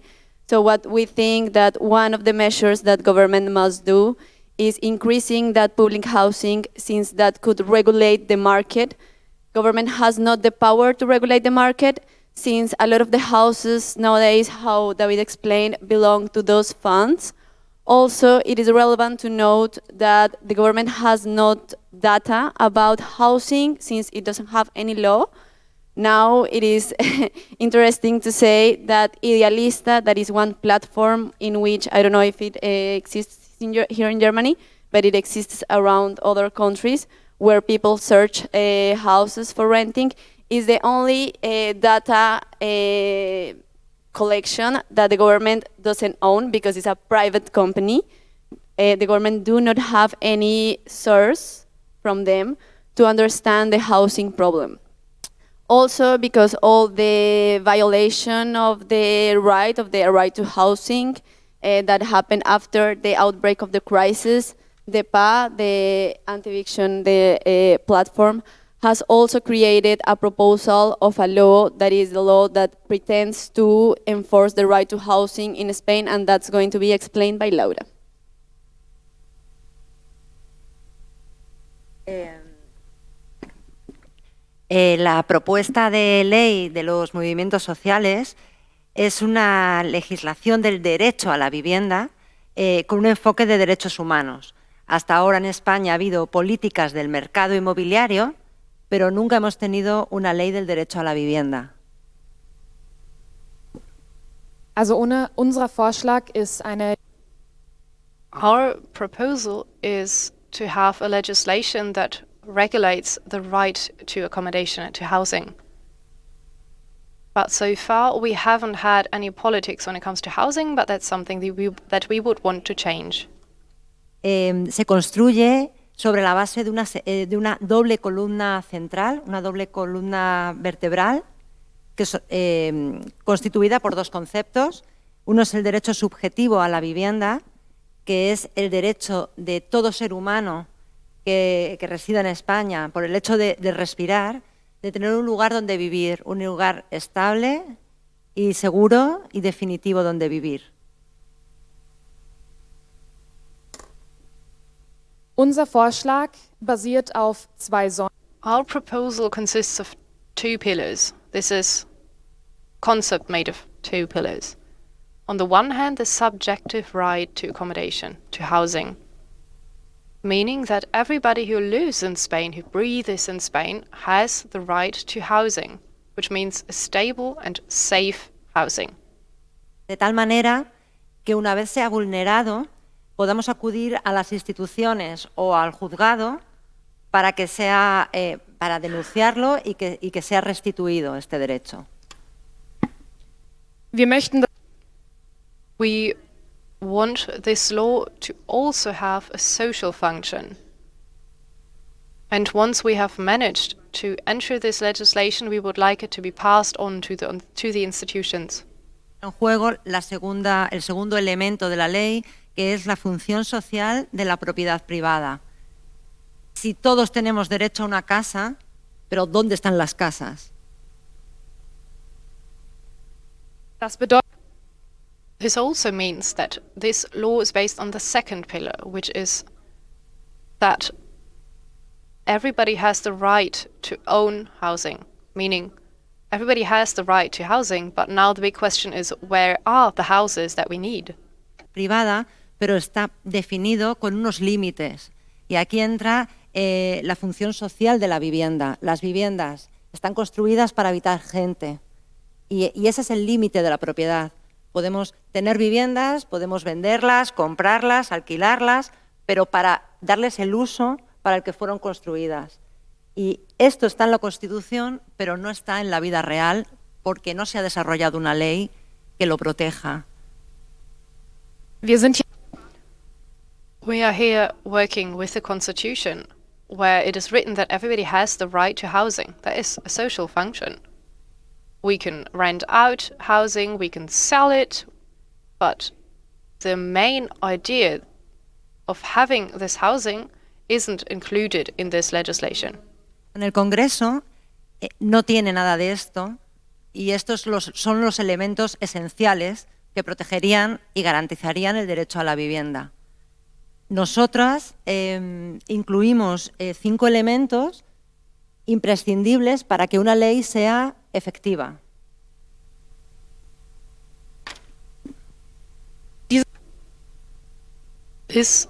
So what we think that one of the measures that government must do is increasing that public housing since that could regulate the market. Government has not the power to regulate the market since a lot of the houses nowadays, how David explained, belong to those funds. Also, it is relevant to note that the government has not data about housing since it doesn't have any law. Now it is interesting to say that Idealista, that is one platform in which, I don't know if it uh, exists in here in Germany, but it exists around other countries where people search uh, houses for renting, is the only uh, data collection that the government doesn't own because it's a private company. Uh, the government do not have any source from them to understand the housing problem. Also because all the violation of the right of the right to housing uh, that happened after the outbreak of the crisis, the PAH, the anti-eviction the uh, platform, has also created a proposal of a law that is the law that pretends to enforce the right to housing in Spain, and that's going to be explained by Laura. Eh, eh, la propuesta de ley de los movimientos sociales es una legislación del derecho a la vivienda eh, con un enfoque de derechos humanos. Hasta ahora en España ha habido políticas del mercado inmobiliario, pero nunca hemos tenido una ley del derecho a la vivienda. Also ohne, unser Vorschlag ist eine Our proposal is to have a legislation that regulates the right to accommodation and to housing. But so far, we haven't had any politics when it comes to housing, but that's something that we, that we would want to change. Eh, se construye sobre la base de una, eh, de una doble columna central, una doble columna vertebral, que es eh, constituida por dos conceptos. Uno es el derecho subjetivo a la vivienda, que es el derecho de todo ser humano que, que resida en España por el hecho de, de respirar, de tener un lugar donde vivir, un lugar estable y seguro y definitivo donde vivir. Unser Vorschlag basiert auf zwei Säulen. Our proposal consists of two pillars. This is concept made of two pillars. On the one hand, the subjective right to accommodation, to housing, meaning that everybody who lives in Spain, who breathes in Spain, has the right to housing, which means a stable and safe housing. de tal manera que una vez sea vulnerado podamos acudir a las instituciones o al juzgado para que sea eh, para denunciarlo y que, y que sea restituido este derecho. Wir möchten We want this law to also have a social function. And once we have managed to enter this legislation, we would like it to be passed on to the, to the institutions. En juego la segunda, el segundo elemento de la ley, que es la función social de la propiedad privada. Si todos tenemos derecho a una casa, pero ¿dónde están las casas? Das bedeutet, This also means that this law is based on the second pillar, which is that everybody has the right to own housing, meaning everybody has the right to housing, but now the big question is where are the houses that we need? privada, pero está definido con unos límites. Y aquí entra eh, la función social de la vivienda. Las viviendas están construidas para habitar gente. Y, ese es el límite de la propiedad. Podemos tener viviendas, podemos venderlas, comprarlas, alquilarlas, pero para darles el uso para el que fueron construidas. Y esto está en la Constitución, pero no está en la vida real porque no se ha desarrollado una ley que lo proteja. We are here working with the Constitution, where it is written that everybody has the right to housing. That is a social function. We can rent out housing, we can sell it, but the main idea of having this housing isn't included in this legislation. En el Congreso eh, no tiene nada de esto y estos los- son los elementos esenciales que protegerían y garantizarían el derecho a la vivienda. Nosotras eh, incluimos eh, cinco elementos imprescindibles para que una ley sea efectiva. This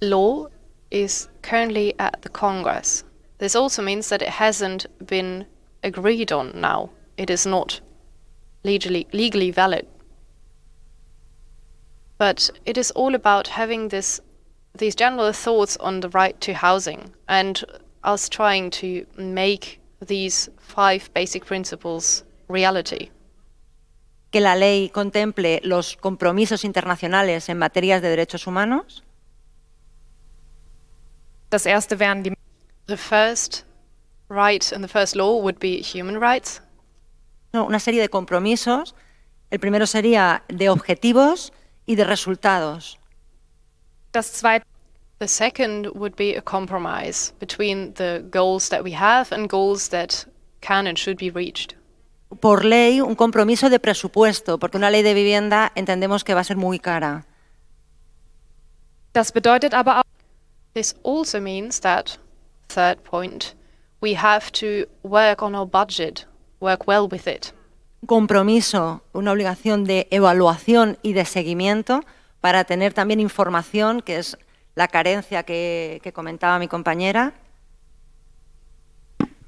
law is currently at the Congress. This also means that it hasn't been agreed on now. It is not legally, legally valid. But it is all about having this, these general thoughts on the right to housing and us trying to make these five basic principles reality. Que la ley contemple los compromisos internacionales en materias de derechos humanos, das erste wären die The first right and the first law would be human rights. no, una serie de compromisos. El primero sería de objetivos y de resultados. Das zweite The second would be a compromise between the goals that we have and goals that can and should be reached. Por ley, un compromiso de presupuesto, porque una ley de vivienda entendemos que va a ser muy cara. das bedeutet aber auch This also means that, third point, we have to work on our budget, work well with it. Compromiso, una obligación de evaluación y de seguimiento, para tener también información, que es la carencia que, que comentaba mi compañera.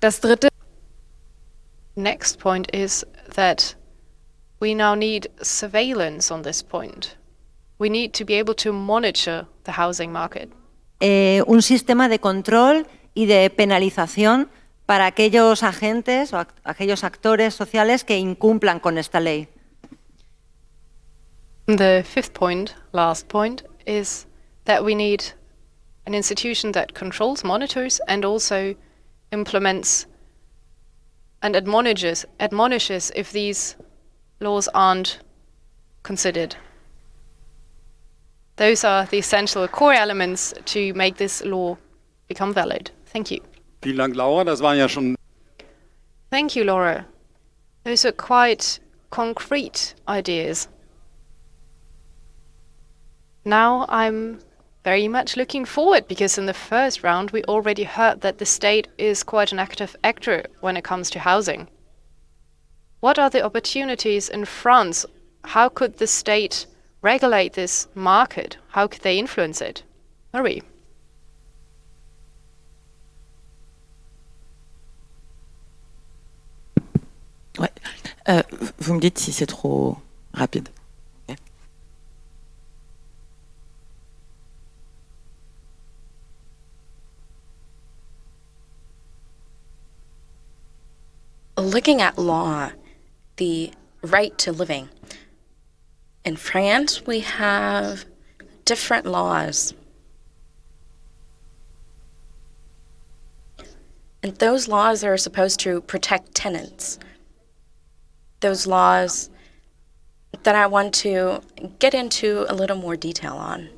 Das dritte Next point is that we now need surveillance on this point. We need to be able to monitor the housing market. eh, un sistema de control y de penalización para aquellos agentes o aquellos actores sociales que incumplan con esta ley. The fifth point, last point, is that we need an institution that controls, monitors, and also implements and admonishes, admonishes if these laws aren't considered. Those are the essential core elements to make this law become valid. Thank you. Vielen Dank, Laura. Das waren ja schon Thank you, Laura. Those are quite concrete ideas. Now I'm very much looking forward because in the first round we already heard that the state is quite an active actor when it comes to housing. What are the opportunities in France? How could the state regulate this market? How could they influence it? Marie. Ouais. Euh, vous me dites si c'est trop rapide. Looking at law, the right to living. In France, we have different laws. And those laws are supposed to protect tenants. Those laws that I want to get into a little more detail on.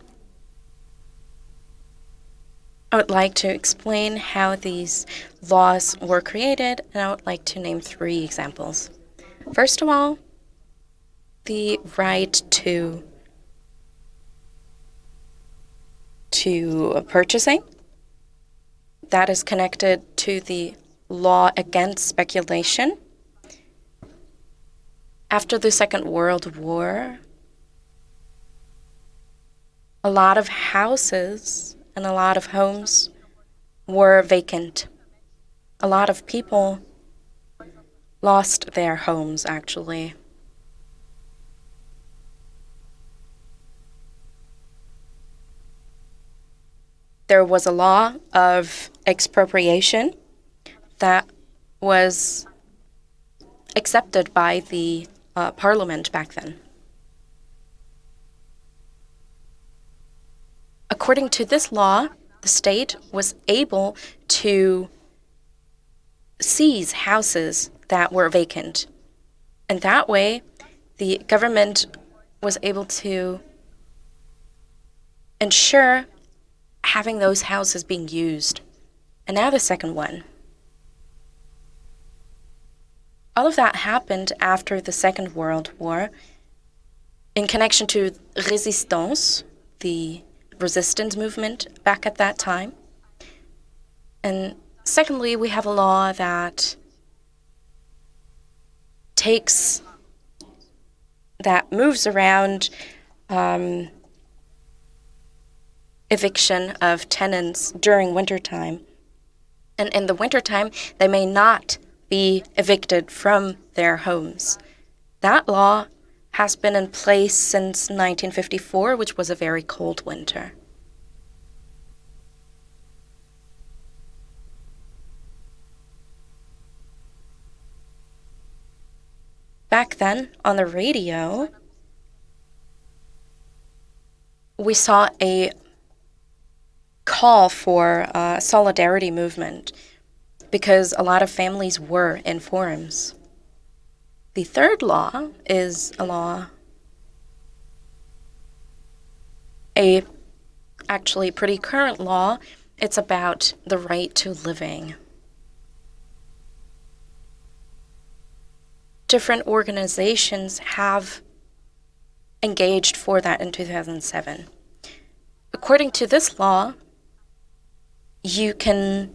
I would like to explain how these laws were created, and I would like to name three examples. First of all, the right to to purchasing that is connected to the law against speculation. After the Second World War, a lot of houses and a lot of homes were vacant. A lot of people lost their homes, actually. There was a law of expropriation that was accepted by the uh, parliament back then. According to this law, the state was able to seize houses that were vacant. And that way, the government was able to ensure having those houses being used. And now the second one. All of that happened after the Second World War in connection to resistance, the resistance movement back at that time. And secondly, we have a law that takes, that moves around um, eviction of tenants during wintertime. And in the wintertime, they may not be evicted from their homes. That law has been in place since 1954, which was a very cold winter. Back then, on the radio, we saw a call for a solidarity movement because a lot of families were in forums. The third law is a law, a actually pretty current law. It's about the right to living. Different organizations have engaged for that in 2007. According to this law, you can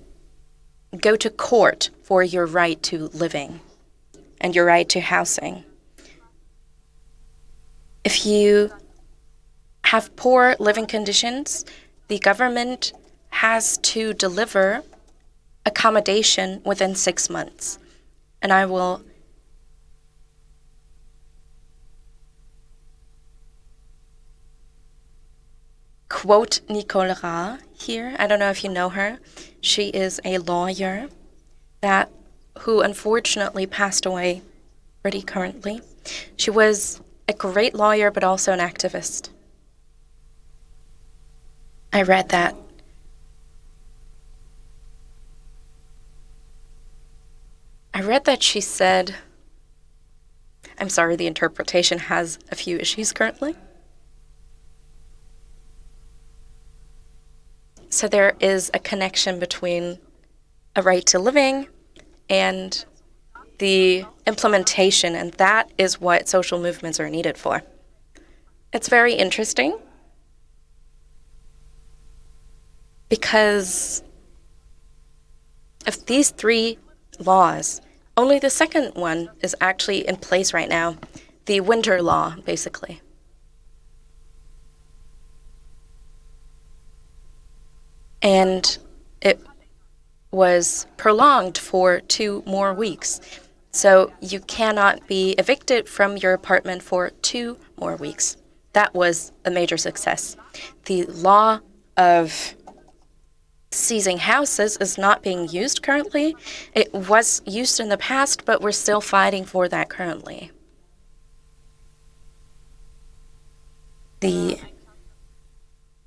go to court for your right to living and your right to housing. If you have poor living conditions, the government has to deliver accommodation within six months. And I will quote Nicole Ra here. I don't know if you know her. She is a lawyer that who unfortunately passed away pretty currently. She was a great lawyer but also an activist. I read that. I read that she said, I'm sorry, the interpretation has a few issues currently. So there is a connection between a right to living and the implementation, and that is what social movements are needed for. It's very interesting because of these three laws, only the second one is actually in place right now the winter law, basically. And it was prolonged for two more weeks. So you cannot be evicted from your apartment for two more weeks. That was a major success. The law of seizing houses is not being used currently. It was used in the past, but we're still fighting for that currently. The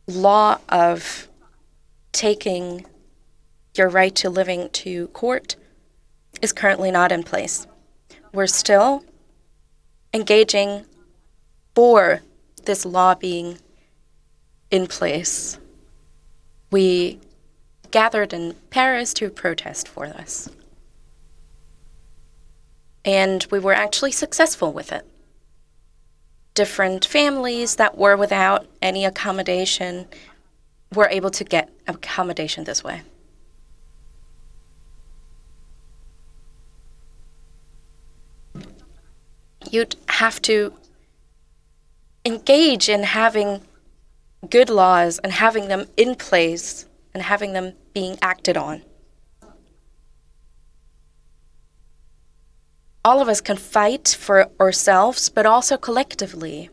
law of taking your right to living to court is currently not in place. We're still engaging for this law being in place. We gathered in Paris to protest for this. And we were actually successful with it. Different families that were without any accommodation were able to get accommodation this way. You'd have to engage in having good laws and having them in place and having them being acted on. All of us can fight for ourselves, but also collectively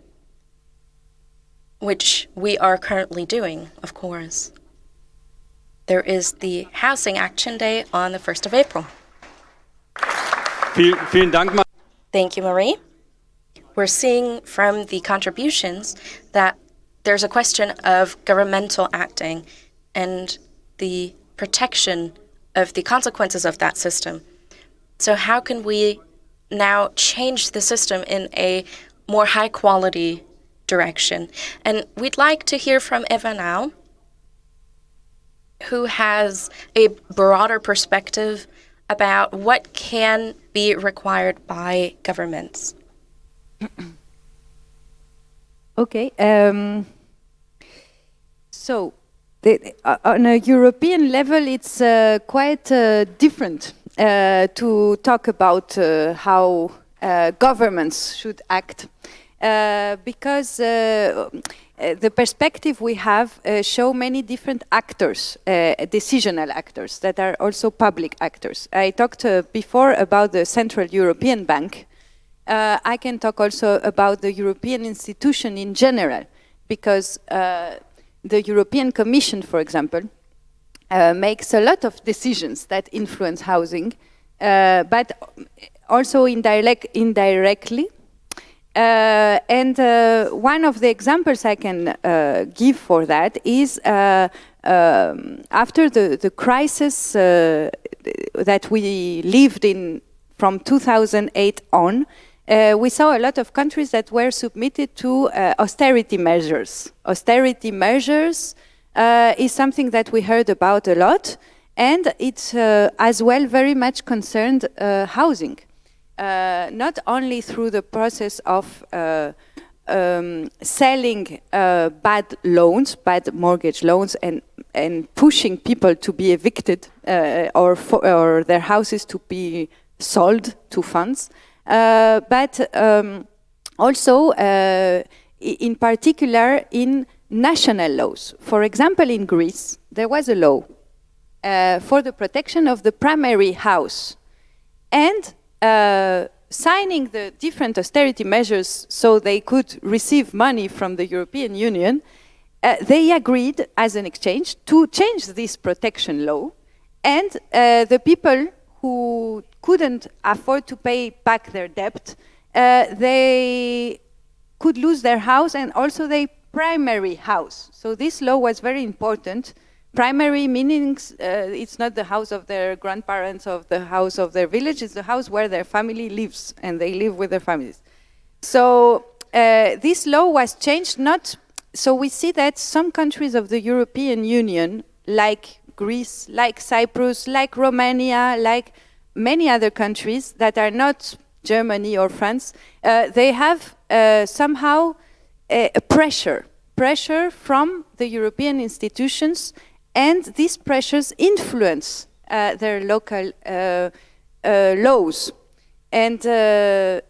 which we are currently doing, of course. There is the Housing Action Day on the 1st of April. Thank you, Marie. We're seeing from the contributions that there's a question of governmental acting and the protection of the consequences of that system. So how can we now change the system in a more high quality direction. And we'd like to hear from Eva now, who has a broader perspective about what can be required by governments. okay. Um, so, the, uh, on a European level, it's uh, quite uh, different uh, to talk about uh, how uh, governments should act. Because the perspective we have uh, show many different actors, uh, decisional actors that are also public actors. I talked uh, before about the Central European Bank. I can talk also about the European institution in general, because the European Commission, for example, makes a lot of decisions that influence housing, but also indirect, indirectly. Uh, and uh, one of the examples I can uh, give for that is uh, um, after the, the crisis uh, that we lived in from 2008 on, uh, we saw a lot of countries that were submitted to austerity measures. Austerity measures is something that we heard about a lot, and it's as well very much concerned housing. Uh, not only through the process of uh, um, selling uh, bad loans, bad mortgage loans, and and pushing people to be evicted uh, or or their houses to be sold to funds, uh, but um, also i- in particular in national laws. For example, in Greece, there was a law uh, for the protection of the primary house. And uh, signing the different austerity measures so they could receive money from the European Union, uh, they agreed as an exchange to change this protection law. And uh, the people who couldn't afford to pay back their debt, uh, they could lose their house and also their primary house. So this law was very important. Primary meanings, uh, it's not the house of their grandparents or the house of their village, it's the house where their family lives and they live with their families. So uh, this law was changed not, so we see that some countries of the European Union, like Greece, like Cyprus, like Romania, like many other countries that are not Germany or France, uh, they have uh, somehow a, a pressure, pressure from the European institutions, and these pressures influence uh, their local uh, uh, laws. And uh,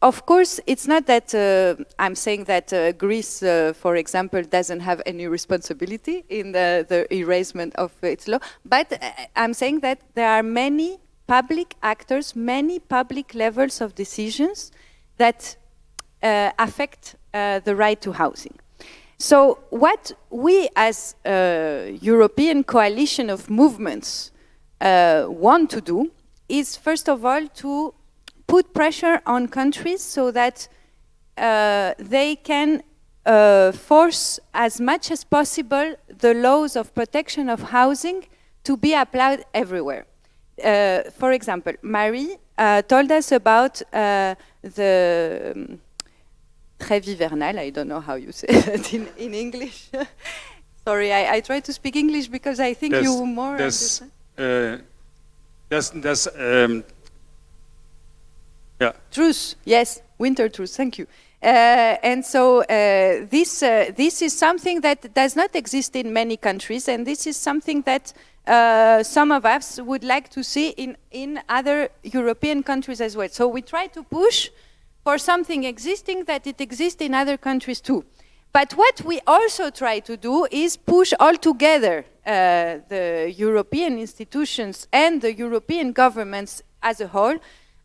of course, it's not that uh, I'm saying that uh, Greece, uh, for example, doesn't have any responsibility in the, the erasement of its law, but uh, I'm saying that there are many public actors, many public levels of decisions that uh, affect uh, the right to housing. So what we as a European coalition of movements want to do is first of all to put pressure on countries so that uh, they can uh, force as much as possible the laws of protection of housing to be applied everywhere. Uh, for example, Marie uh, told us about uh, the um, I don't know how you say it in, in English. Sorry, I, I try to speak English because I think Das, you more das, understand. das, das, ähm, ja. Truce, yes, winter truce, Thank you. Uh, and so uh, this uh, this is something that does not exist in many countries, and this is something that uh, some of us would like to see in in other European countries as well. So we try to push for something existing that it exists in other countries too. But what we also try to do is push all together uh, the European institutions and the European governments as a whole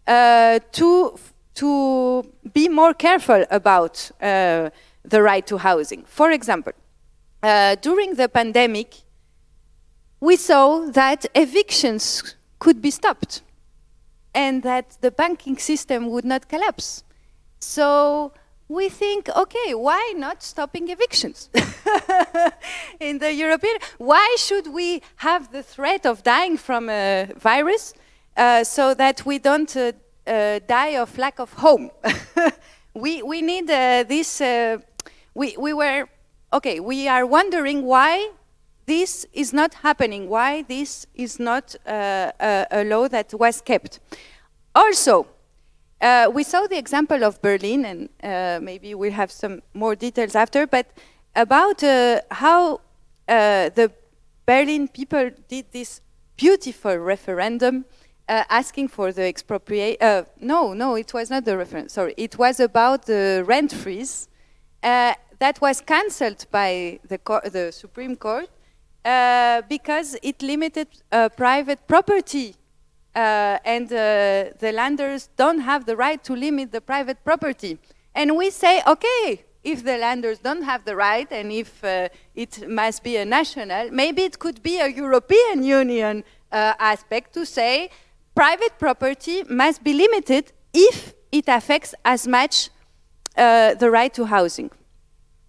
uh, to to be more careful about uh, the right to housing. For example, uh, during the pandemic, we saw that evictions could be stopped and that the banking system would not collapse. So we think, okay, why not stopping evictions in the European? Why should we have the threat of dying from a virus uh, so that we don't uh, uh, die of lack of home? we we need uh, this. Uh, we we were okay. We are wondering why this is not happening. Why this is not a, a law that was kept. Also, we saw the example of Berlin, and maybe we'll have some more details after, but about how the Berlin people did this beautiful referendum uh, asking for the expropriate. Uh, no, no, it was not the reference. Sorry, it was about the rent freeze uh, that was cancelled by the, the Supreme Court uh, because it limited uh, private property uh, and the landers don't have the right to limit the private property. And we say, okay, if the landers don't have the right and if it must be a national, maybe it could be a European Union uh, aspect to say private property must be limited if it affects as much uh, the right to housing.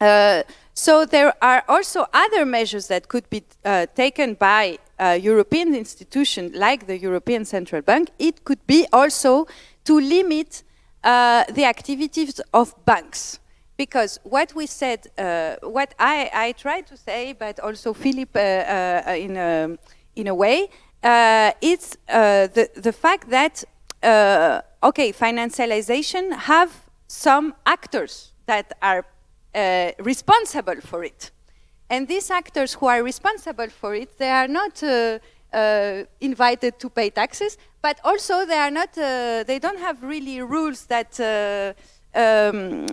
Uh, so there are also other measures that could be uh, taken by uh, European institutions like the European Central Bank. It could be also to limit uh, the activities of banks. Because what we said, uh, what I, I tried to say, but also Philipp in, a, in a way, uh, it's uh, the, the fact that, uh, okay, financialization have some actors that are uh, responsible for it. And these actors who are responsible for it, they are not uh, uh, invited to pay taxes, but also they are not, they don't have really rules that um,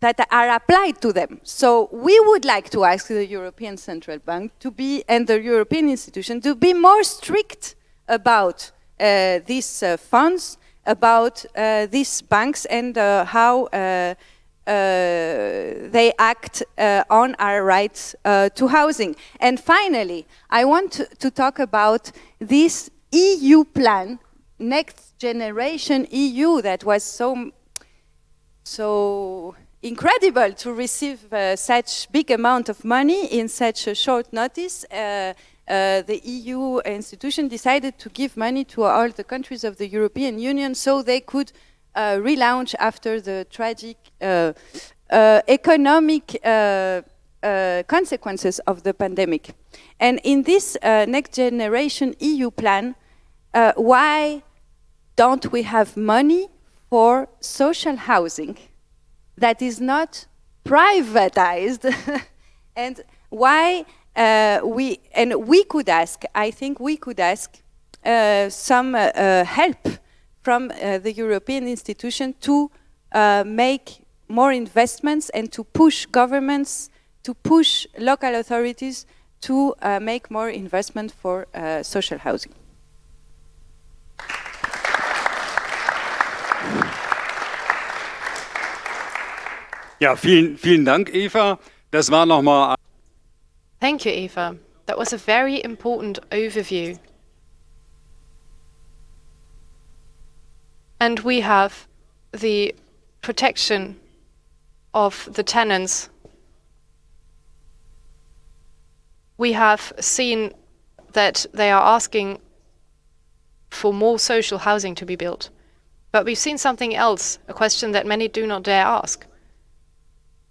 that are applied to them. So we would like to ask the European Central Bank to be, and the European institution, to be more strict about uh, these uh, funds, about uh, these banks and uh, how uh, uh, they act on our rights to housing. And finally, I want to, to talk about this EU plan, Next Generation EU, that was so, so incredible to receive uh, such big amount of money in such a short notice. Uh, uh, the EU institution decided to give money to all the countries of the European Union so they could uh, relaunch after the tragic uh, uh, economic consequences of the pandemic. And in this next generation EU plan, why don't we have money for social housing? That is not privatized. And why uh, we and we could ask i think we could ask uh, some uh, uh help from uh, the european institution to uh, make more investments and to push governments to push local authorities to make more investment for social housing Ja, vielen, vielen Dank, Eva. Das war. Thank you, Eva. That was a very important overview. And we have the protection of the tenants. We have seen that they are asking for more social housing to be built. But we've seen something else, a question that many do not dare ask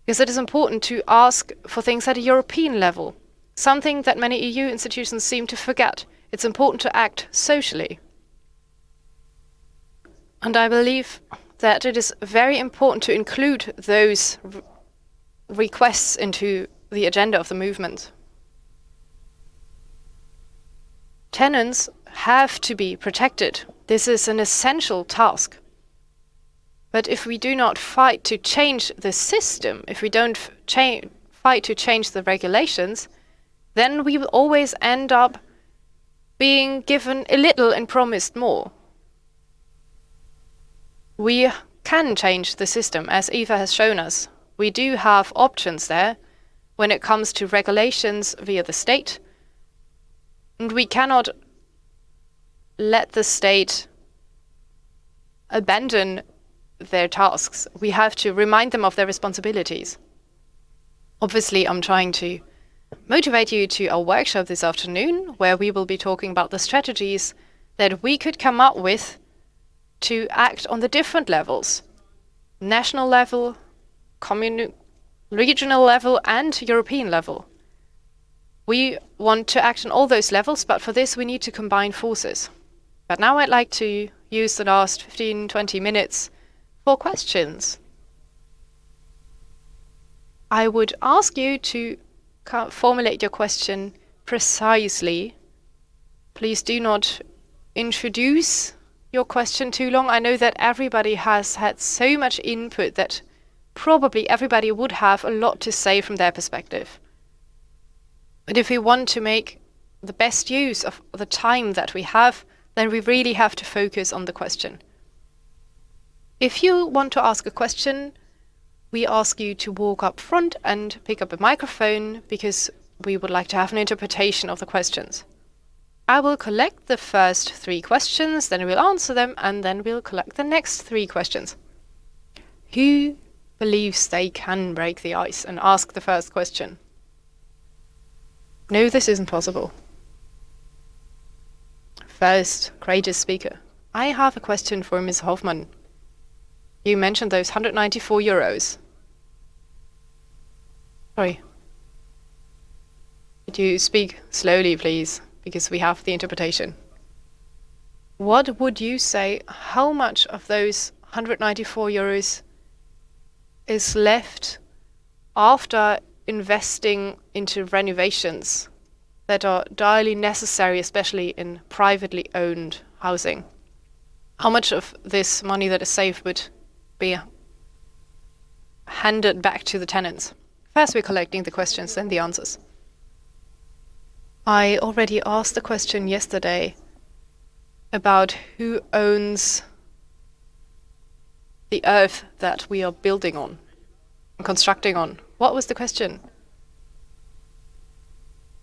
because it is important to ask for things at a European level, something that many EU institutions seem to forget. It's important to act socially. And I believe that it is very important to include those re requests into the agenda of the movement. Tenants have to be protected. This is an essential task. But if we do not fight to change the system, if we don't fight to change the regulations, then we will always end up being given a little and promised more. We can change the system, as Eva has shown us. We do have options there when it comes to regulations via the state. And we cannot let the state abandon their tasks. We have to remind them of their responsibilities. Obviously, I'm trying to motivate you to our workshop this afternoon, where we will be talking about the strategies that we could come up with to act on the different levels national level, regional level, and European level. We want to act on all those levels, but for this we need to combine forces. But now I'd like to use the last 15, 20 minutes for questions. I would ask you to formulate your question precisely. Please do not introduce your question too long. I know that everybody has had so much input that probably everybody would have a lot to say from their perspective. But if we want to make the best use of the time that we have, then we really have to focus on the question. If you want to ask a question, we ask you to walk up front and pick up a microphone because we would like to have an interpretation of the questions. I will collect the first three questions, then we'll answer them, and then we'll collect the next three questions. Who believes they can break the ice and ask the first question? No, this isn't possible. First, courageous speaker. I have a question for Ms. Hoffmann. You mentioned those 194 euros. Sorry. Could you speak slowly, please, because we have the interpretation. What would you say, how much of those 194 euros is left after investing into renovations that are direly necessary, especially in privately owned housing? How much of this money that is saved would be handed back to the tenants? First, we're collecting the questions, then the answers. I already asked the question yesterday about who owns the earth that we are building on, and constructing on. What was the question?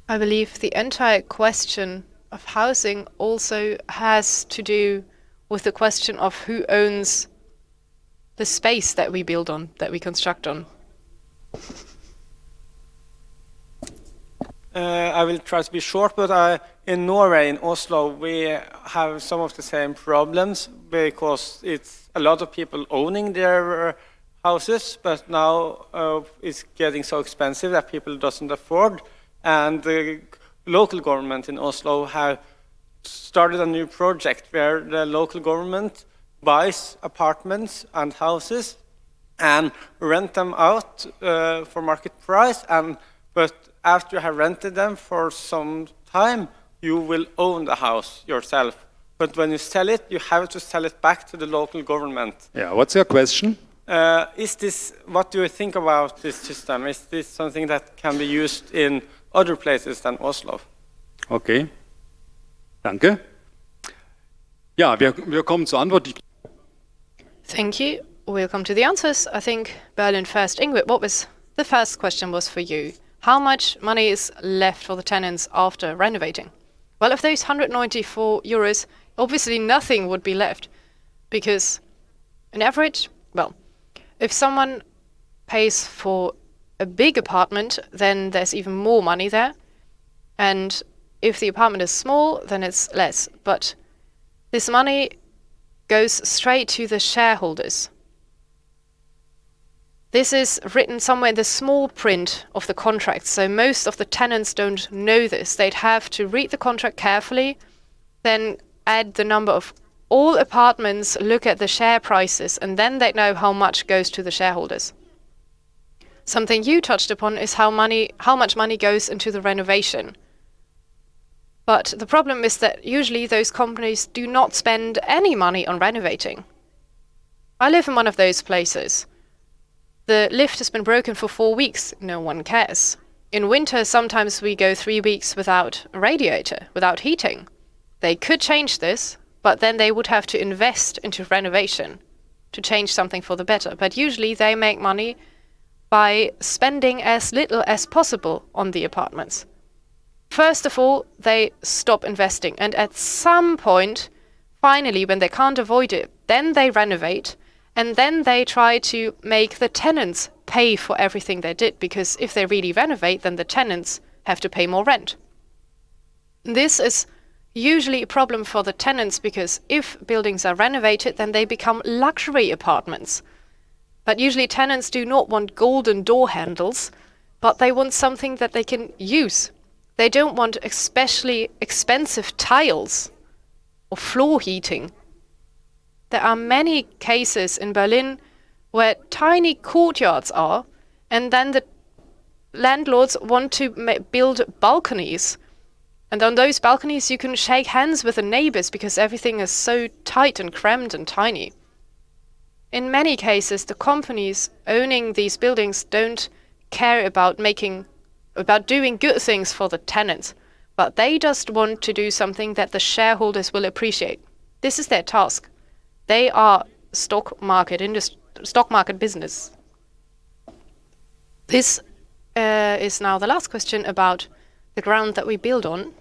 I believe the entire question of housing also has to do with the question of who owns the space that we build on, that we construct on. Uh, I will try to be short, but uh, in Norway, in Oslo, we have some of the same problems because it's a lot of people owning their houses, but now uh, it's getting so expensive that people doesn't afford. And the local government in Oslo have started a new project where the local government buys apartments and houses and rent them out uh, for market price. And but after you have rented them for some time, you will own the house yourself. But when you sell it, you have to sell it back to the local government. Yeah, what's your question? Uh, is this, what do you think about this system? Is this something that can be used in other places than Oslo? Okay. Danke. Ja, wir, wir kommen zur Antwort. Thank you. We'll come to the answers. I think Berlin first. Ingrid, what was the first question was for you? How much money is left for the tenants after renovating? Well, of those 194 euros, obviously nothing would be left because an average, well, if someone pays for a big apartment, then there's even more money there. And if the apartment is small, then it's less. But this money goes straight to the shareholders. This is written somewhere in the small print of the contract, so most of the tenants don't know this. They'd have to read the contract carefully, then add the number of all apartments, look at the share prices, and then they'd know how much goes to the shareholders. Something you touched upon is how money how much money goes into the renovation. But the problem is that usually those companies do not spend any money on renovating. I live in one of those places. The lift has been broken for four weeks. No one cares. In winter, sometimes we go three weeks without a radiator, without heating. They could change this, but then they would have to invest into renovation to change something for the better. But usually they make money by spending as little as possible on the apartments. First of all, they stop investing, and at some point, finally, when they can't avoid it, then they renovate and then they try to make the tenants pay for everything they did, because if they really renovate, then the tenants have to pay more rent. This is usually a problem for the tenants because if buildings are renovated, then they become luxury apartments. But usually tenants do not want golden door handles, but they want something that they can use. They don't want especially expensive tiles or floor heating there are many cases in Berlin where tiny courtyards are, and then the landlords want to build balconies. And on those balconies, you can shake hands with the neighbors because everything is so tight and crammed and tiny. In many cases, the companies owning these buildings don't care about making, about doing good things for the tenants, but they just want to do something that the shareholders will appreciate. This is their task. They are stock market industry, stock market business. This uh, is now the last question about the ground that we build on.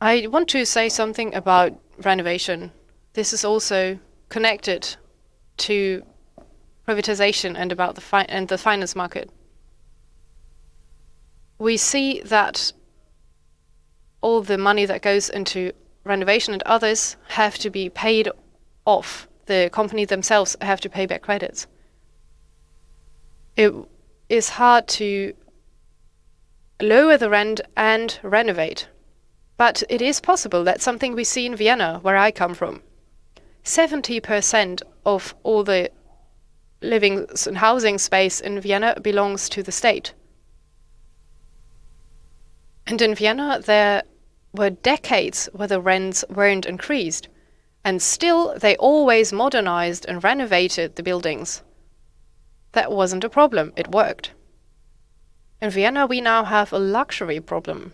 I want to say something about renovation. This is also connected to privatization and about the and the finance market. We see that all the money that goes into renovation and others have to be paid off. The company themselves have to pay back credits. It is hard to lower the rent and renovate. But it is possible. That's something we see in Vienna, where I come from. 70% of all the living and housing space in Vienna belongs to the state. And in Vienna, there were decades where the rents weren't increased. And still, they always modernized and renovated the buildings. That wasn't a problem, it worked. In Vienna, we now have a luxury problem.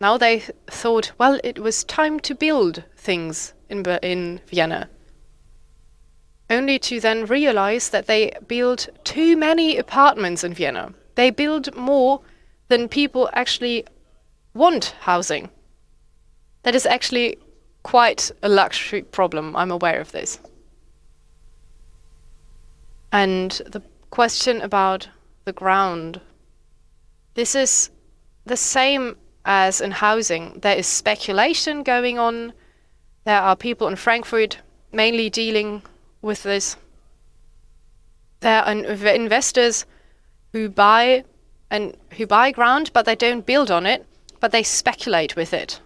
Now they thought, well, it was time to build things in, in Vienna. Only to then realize that they build too many apartments in Vienna. They build more than people actually want housing. That is actually quite a luxury problem. I'm aware of this. And the question about the ground. This is the same as in housing. There is speculation going on. There are people in Frankfurt mainly dealing with this. There are investors who buy and who buy ground, but they don't build on it, but they speculate with it.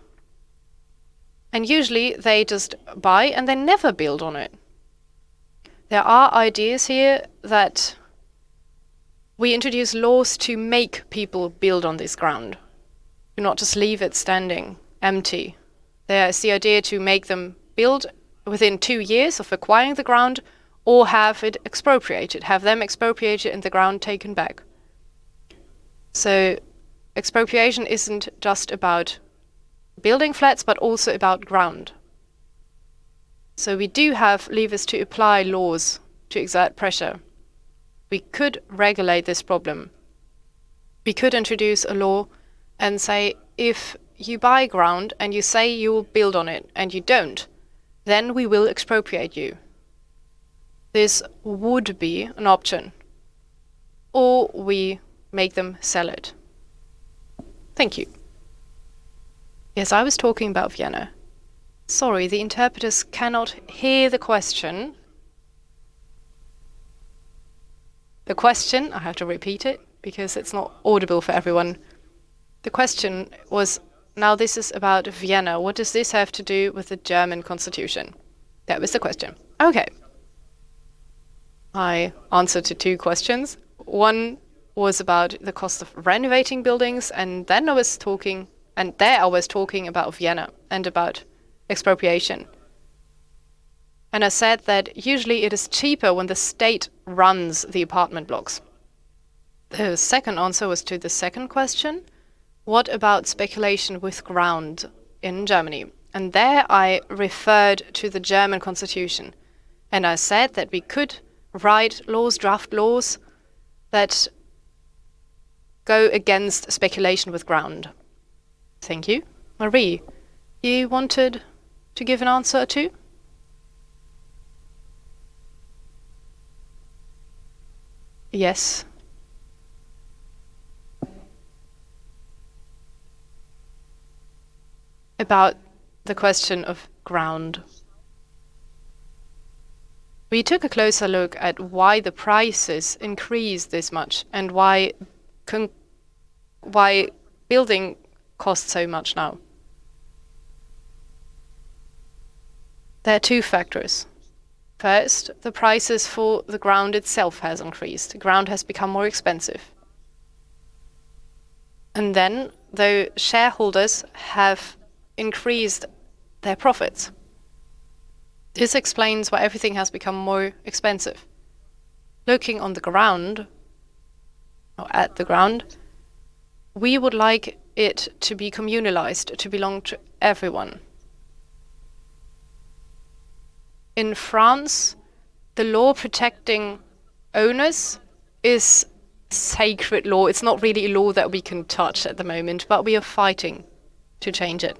And usually they just buy and they never build on it. There are ideas here that we introduce laws to make people build on this ground, not just leave it standing empty. There is the idea to make them build within two years of acquiring the ground or have it expropriated, have them expropriated and the ground taken back. So expropriation isn't just about building flats, but also about ground. So we do have levers to apply laws to exert pressure. We could regulate this problem. We could introduce a law and say if you buy ground and you say you will build on it and you don't, then we will expropriate you. This would be an option. Or we make them sell it. Thank you. Yes, I was talking about Vienna. Sorry, the interpreters cannot hear the question. The question, I have to repeat it because it's not audible for everyone. The question was now this is about Vienna. What does this have to do with the German constitution? That was the question. Okay. I answered to two questions. One was about the cost of renovating buildings, and then I was talking, and there I was talking about Vienna and about expropriation. And I said that usually it is cheaper when the state runs the apartment blocks. The second answer was to the second question what about speculation with ground in Germany? And there I referred to the German constitution. And I said that we could write laws, draft laws that go against speculation with ground. Thank you. Marie, you wanted to give an answer too? Yes. About the question of ground. We took a closer look at why the prices increased this much and why why building costs so much now. There are two factors. First, the prices for the ground itself has increased. Ground has become more expensive. And then, though shareholders have increased their profits. This explains why everything has become more expensive. Looking on the ground, or at the ground, we would like it to be communalized, to belong to everyone. In France, the law protecting owners is sacred law. It's not really a law that we can touch at the moment, but we are fighting to change it.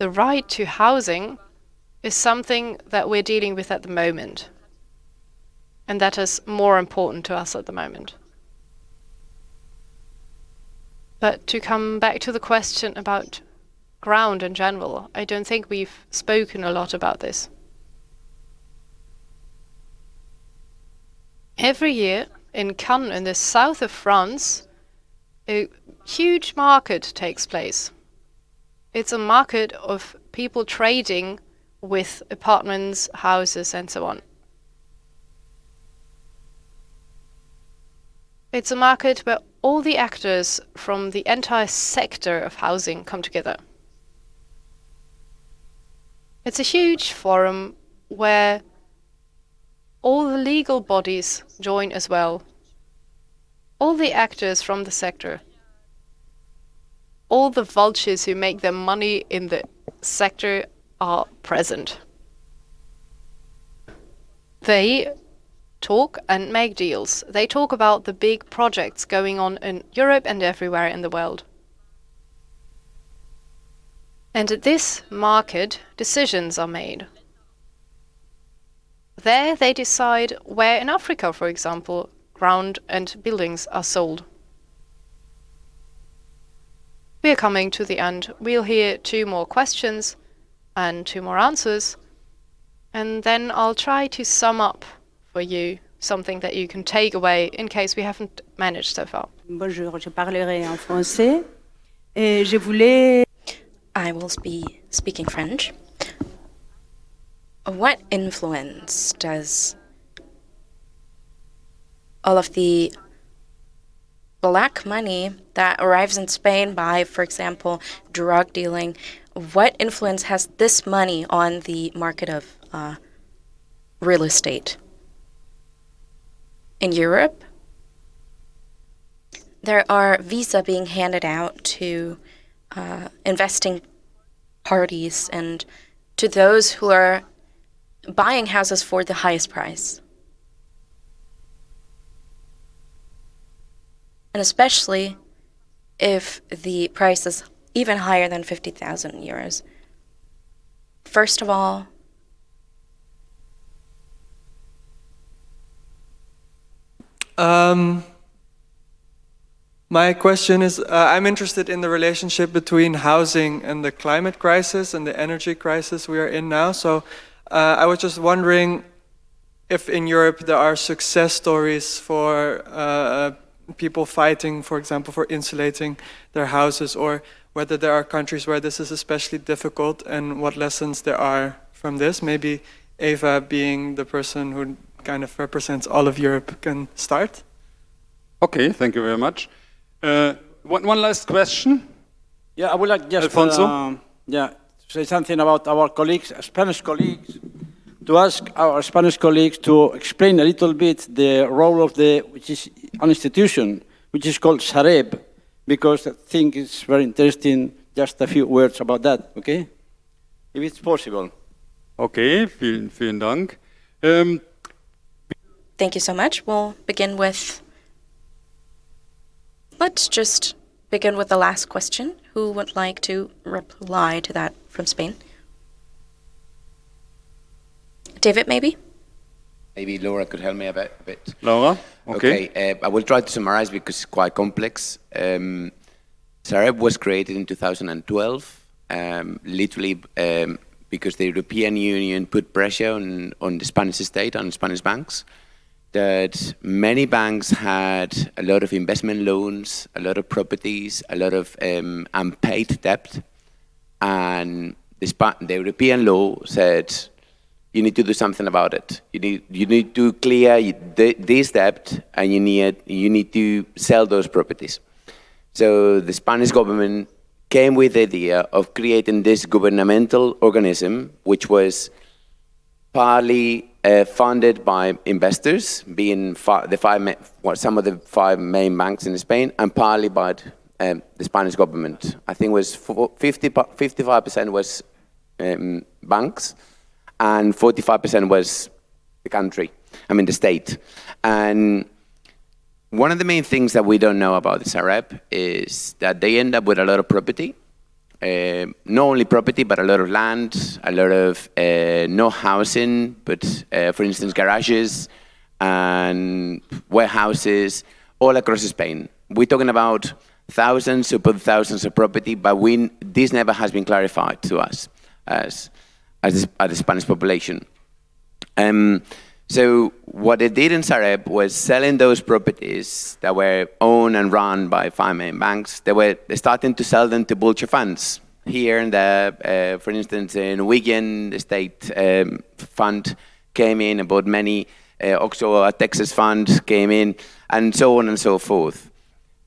The right to housing is something that we're dealing with at the moment. And that is more important to us at the moment. But to come back to the question about ground in general, I don't think we've spoken a lot about this. Every year in Cannes, in the south of France, a huge market takes place. It's a market of people trading with apartments, houses, and so on. It's a market where all the actors from the entire sector of housing come together. It's a huge forum where all the legal bodies join as well. All the actors from the sector. All the vultures who make their money in the sector are present. They talk and make deals. They talk about the big projects going on in Europe and everywhere in the world. And at this market, decisions are made. There they decide where in Africa, for example, ground and buildings are sold. We are coming to the end. We'll hear two more questions and two more answers. And then I'll try to sum up for you something that you can take away in case we haven't managed so far. Bonjour, je parlerai en français. Et je voulais... I will be speaking French. What influence does all of the black money that arrives in Spain by, for example, drug dealing, what influence has this money on the market of uh, real estate? In Europe, there are visa being handed out to uh, investing parties and to those who are buying houses for the highest price. And especially if the price is even higher than 50,000 euros. First of all, um, my question is, uh, I'm interested in the relationship between housing and the climate crisis and the energy crisis we are in now. So uh, I was just wondering if in Europe there are success stories for uh, people fighting, for example, for insulating their houses, or whether there are countries where this is especially difficult and what lessons there are from this. Maybe Eva, being the person who kind of represents all of Europe, can start. Okay, thank you very much. Uh, one, one last question. Yeah, I would like just Alfonso? Uh, yeah, say something about our colleagues, Spanish colleagues, to ask our Spanish colleagues to explain a little bit the role of the, which is an institution, which is called Sareb, because I think it's very interesting, just a few words about that, okay? If it's possible. Okay, vielen, vielen Dank. Um, Thank you so much. We'll begin with. Let's just begin with the last question. Who would like to reply to that from Spain? David, maybe? Maybe Laura could help me a bit. A bit. Laura, okay. okay uh, I will try to summarize because it's quite complex. Um, Sareb was created in 2012, um, literally um, because the European Union put pressure on, on the Spanish state, on Spanish banks, that many banks had a lot of investment loans, a lot of properties, a lot of um, unpaid debt, and the, the European law said you need to do something about it. You need, you need to clear this debt and you need, you need to sell those properties. So the Spanish government came with the idea of creating this governmental organism, which was partly uh, funded by investors, being the five well, some of the five main banks in Spain, and partly by um, the Spanish government. I think was 50, 55% was um, banks, and 45% was the country, I mean the state. And one of the main things that we don't know about the Sareb is that they end up with a lot of property, uh, not only property, but a lot of land, a lot of uh, no housing, but uh, for instance, garages and warehouses all across Spain. We're talking about thousands upon thousands of property, but we, this never has been clarified to us as as the, as the Spanish population. Um, so what they did in Sareb was selling those properties that were owned and run by five main banks. They were starting to sell them to vulture funds. Here and there, uh, for instance, in Wigan, the state um, fund came in, about many, uh, also a Texas fund came in, and so on and so forth.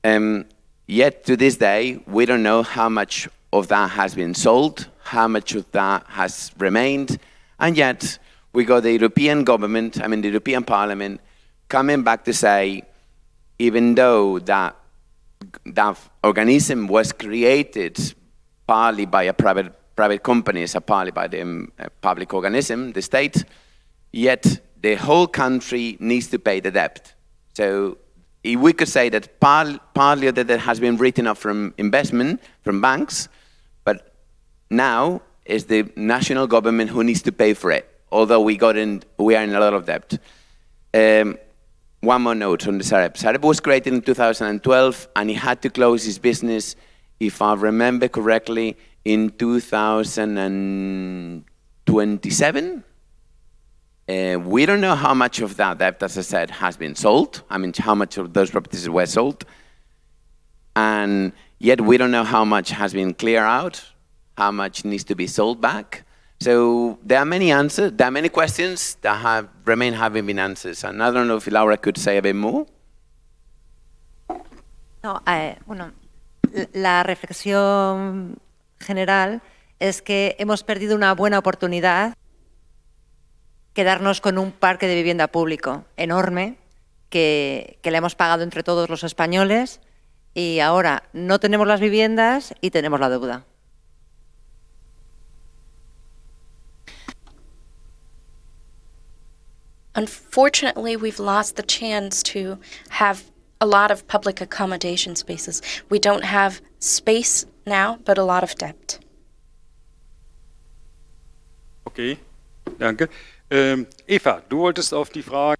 Um, yet to this day, we don't know how much of that has been sold, how much of that has remained. And yet, we got the European government, I mean the European Parliament, coming back to say, even though that, that organism was created partly by a private, private companies and partly by the um, public organism, the state, yet the whole country needs to pay the debt. So if we could say that part, partly the debt has been written off from investment, from banks, now is the national government who needs to pay for it, although we, got in, we are in a lot of debt. Um, one more note on the Sareb. Sareb was created in 2012 and he had to close his business, if I remember correctly, in 2027. Uh, we don't know how much of that debt, as I said, has been sold. I mean, how much of those properties were sold. And yet we don't know how much has been cleared out, how much needs to be sold back. So there are many answers, there are many questions that have remain having been answers. And I don't know if Laura could say a bit more. No, eh, bueno, la reflexión general es que hemos perdido una buena oportunidad quedarnos con un parque de vivienda público enorme que, que le hemos pagado entre todos los españoles y ahora no tenemos las viviendas y tenemos la deuda. Unfortunately, we've lost the chance to have a lot of public accommodation spaces. We don't have space now, but a lot of debt. Okay, danke. Ähm, Eva, du wolltest auf die Frage.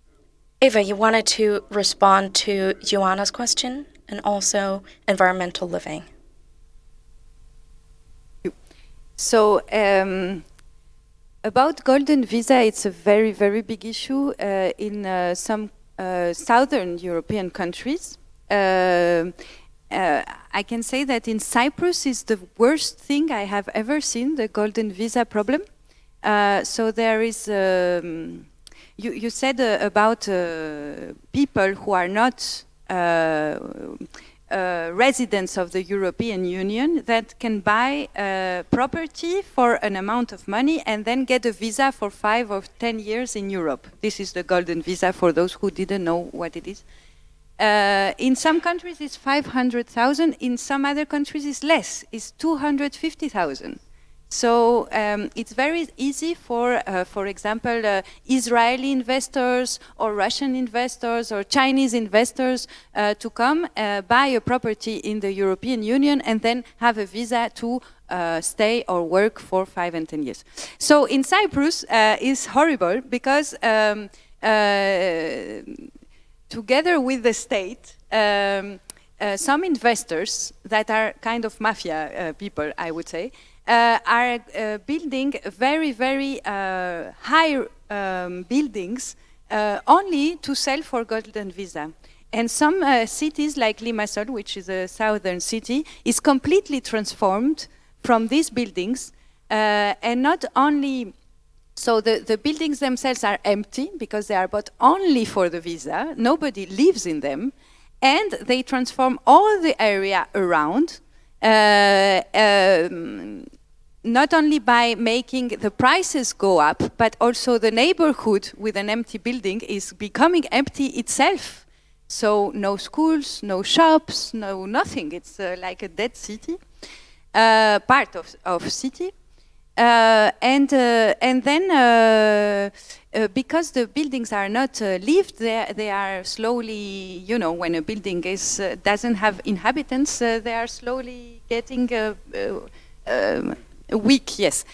Eva, you wanted to respond to Joanna's question and also environmental living. So, um, about golden visa, it's a very, very big issue uh, in uh, some uh, southern European countries. Uh, uh, I can say that in Cyprus is the worst thing I have ever seen, the golden visa problem. Uh, so there is, um, you, you said about people who are not uh, residents of the European Union that can buy uh, property for an amount of money and then get a visa for five or ten years in Europe. This is the golden visa for those who didn't know what it is. Uh, in some countries it's 500,000, in some other countries it's less, it's 250,000. So um, it's very easy for, uh, for example, uh, Israeli investors or Russian investors or Chinese investors uh, to come uh, buy a property in the European Union and then have a visa to uh, stay or work for five and ten years. So in Cyprus uh, is horrible because um, together with the state, um, some investors that are kind of mafia people, I would say, uh, are uh, building very, very uh, high um, buildings only to sell for golden visa. And some cities like Limassol, which is a southern city, is completely transformed from these buildings and not only so the, the buildings themselves are empty because they are bought only for the visa. Nobody lives in them. And they transform all the area around uh, um, not only by making the prices go up, but also the neighborhood with an empty building is becoming empty itself. So no schools, no shops, no nothing. It's uh, like a dead city, uh, part of, of city. Uh, and, uh, and then uh, uh, because the buildings are not lived, they, they are slowly, you know, when a building is, doesn't have inhabitants, they are slowly getting um, weak, yes.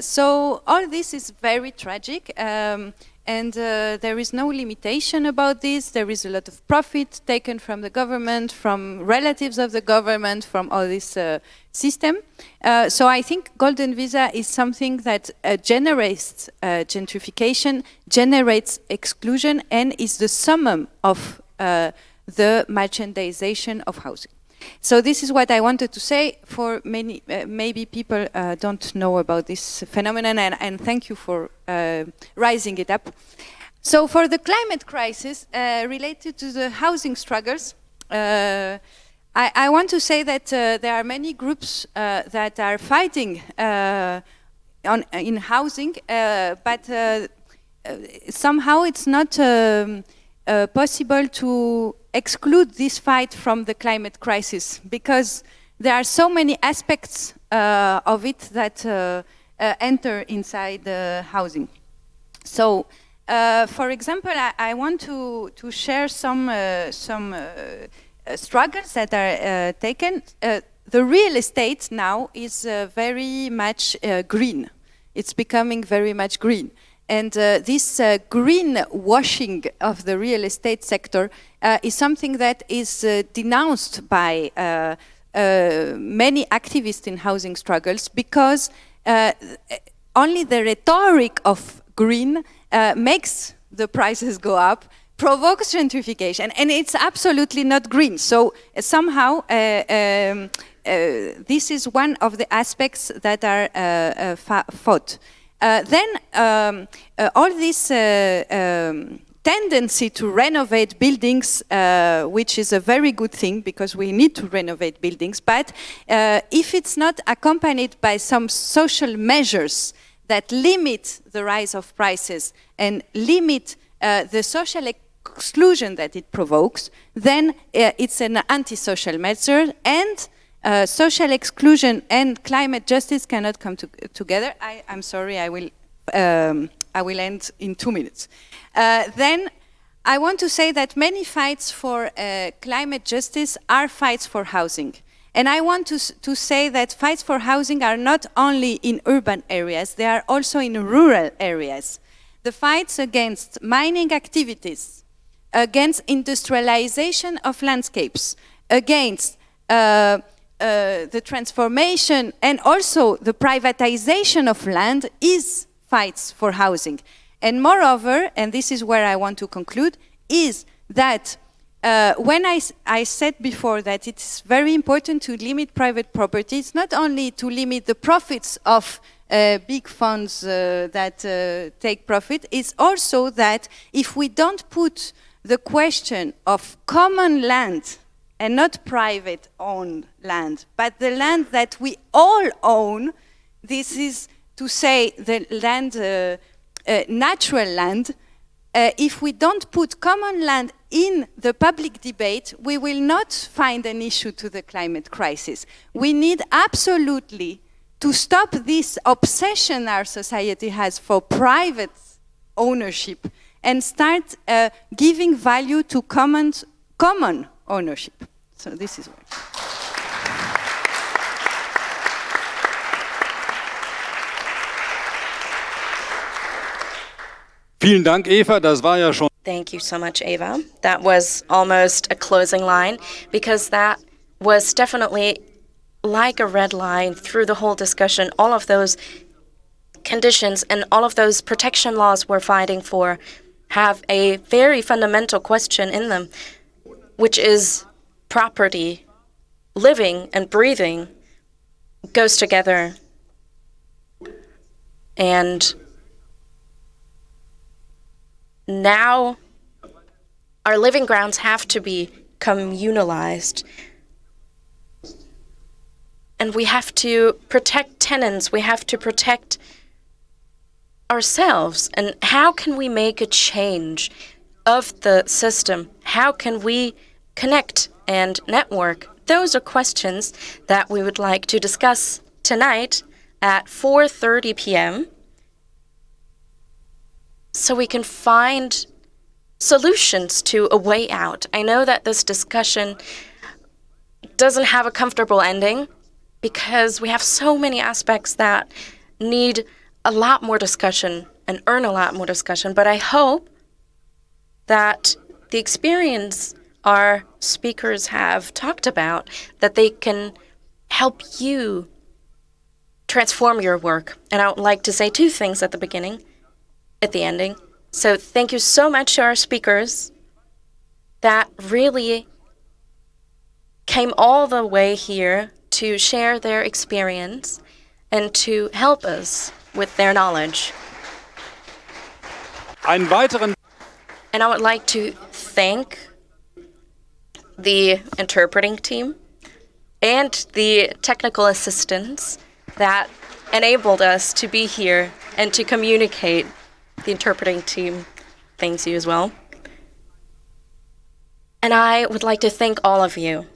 so all this is very tragic. Um, and uh, there is no limitation about this. There is a lot of profit taken from the government, from relatives of the government, from all this uh, system. Uh, so I think golden visa is something that uh, generates uh, gentrification, generates exclusion, and is the summum of uh, the merchandization of housing. So this is what I wanted to say. For many, uh, maybe people uh, don't know about this phenomenon, and, and thank you for uh, rising it up. So for the climate crisis uh, related to the housing struggles, uh, I, I want to say that uh, there are many groups that are fighting on, in housing, but somehow it's not um, possible to exclude this fight from the climate crisis because there are so many aspects uh, of it that uh, uh, enter inside the housing. So, for example, I, I, want to, to share some, some uh, struggles that are uh, taken, uh, the real estate now is very much green. It's becoming very much green. And uh, this uh, green washing of the real estate sector uh, is something that is denounced by many activists in housing struggles because only the rhetoric of green makes the prices go up provokes gentrification, and it's absolutely not green. So uh, somehow, uh, um, uh, this is one of the aspects that are uh, uh, fought. Uh, then um, all this um, tendency to renovate buildings, which is a very good thing because we need to renovate buildings, but if it's not accompanied by some social measures that limit the rise of prices and limit the social exclusion that it provokes, then uh, it's an antisocial measure and uh, social exclusion and climate justice cannot come to together. I, am sorry, I will, um, I will end in two minutes. Uh, then I want to say that many fights for uh, climate justice are fights for housing. And I want to, to say that fights for housing are not only in urban areas, they are also in rural areas. The fights against mining activities, against industrialization of landscapes, against uh, uh, the transformation and also the privatization of land is fights for housing. And moreover, and this is where I want to conclude, is that uh, when I, I, said before that it's very important to limit private property, it's not only to limit the profits of uh, big funds uh, that uh, take profit, it's also that if we don't put the question of common land and not private owned land, but the land that we all own, this is to say the land, uh, uh, natural land, uh, if we don't put common land in the public debate, we will not find an issue to the climate crisis. We need absolutely to stop this obsession our society has for private ownership and start uh, giving value to common, common ownership. So this is what. Vielen Dank, Eva. Das war ja schon. Thank you so much, Eva. That was almost a closing line because that was definitely like a red line through the whole discussion. All of those conditions and all of those protection laws we're fighting for have a very fundamental question in them, which is property, living and breathing goes together. And now our living grounds have to be communalized. And we have to protect tenants, we have to protect ourselves and how can we make a change of the system? How can we connect and network? Those are questions that we would like to discuss tonight at 4:30 p.m. so we can find solutions to a way out. I know that this discussion doesn't have a comfortable ending because we have so many aspects that need a lot more discussion and earn a lot more discussion, but I hope that the experience our speakers have talked about, that they can help you transform your work. And I would like to say two things at the beginning, at the ending. So thank you so much to our speakers that really came all the way here to share their experience and to help us with their knowledge. And I would like to thank the interpreting team and the technical assistance that enabled us to be here and to communicate. The interpreting team thanks you as well. And I would like to thank all of you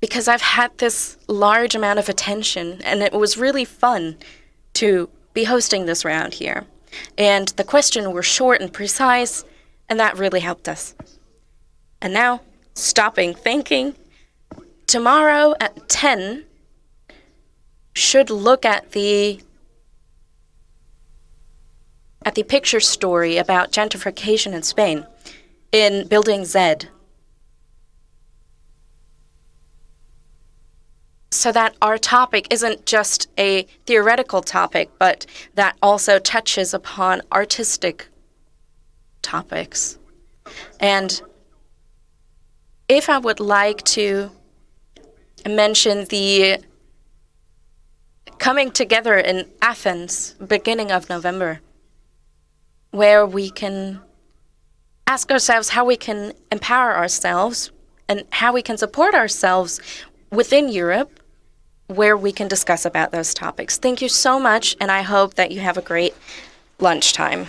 because I've had this large amount of attention and it was really fun to be hosting this round here. And the questions were short and precise, and that really helped us. And now, stopping thinking, tomorrow at 10 should look at the at the picture story about gentrification in Spain in Building Z. So that our topic isn't just a theoretical topic, but that also touches upon artistic topics. And if I would like to mention the coming together in Athens, beginning of November, where we can ask ourselves how we can empower ourselves and how we can support ourselves within Europe where we can discuss about those topics. Thank you so much, and I hope that you have a great lunchtime.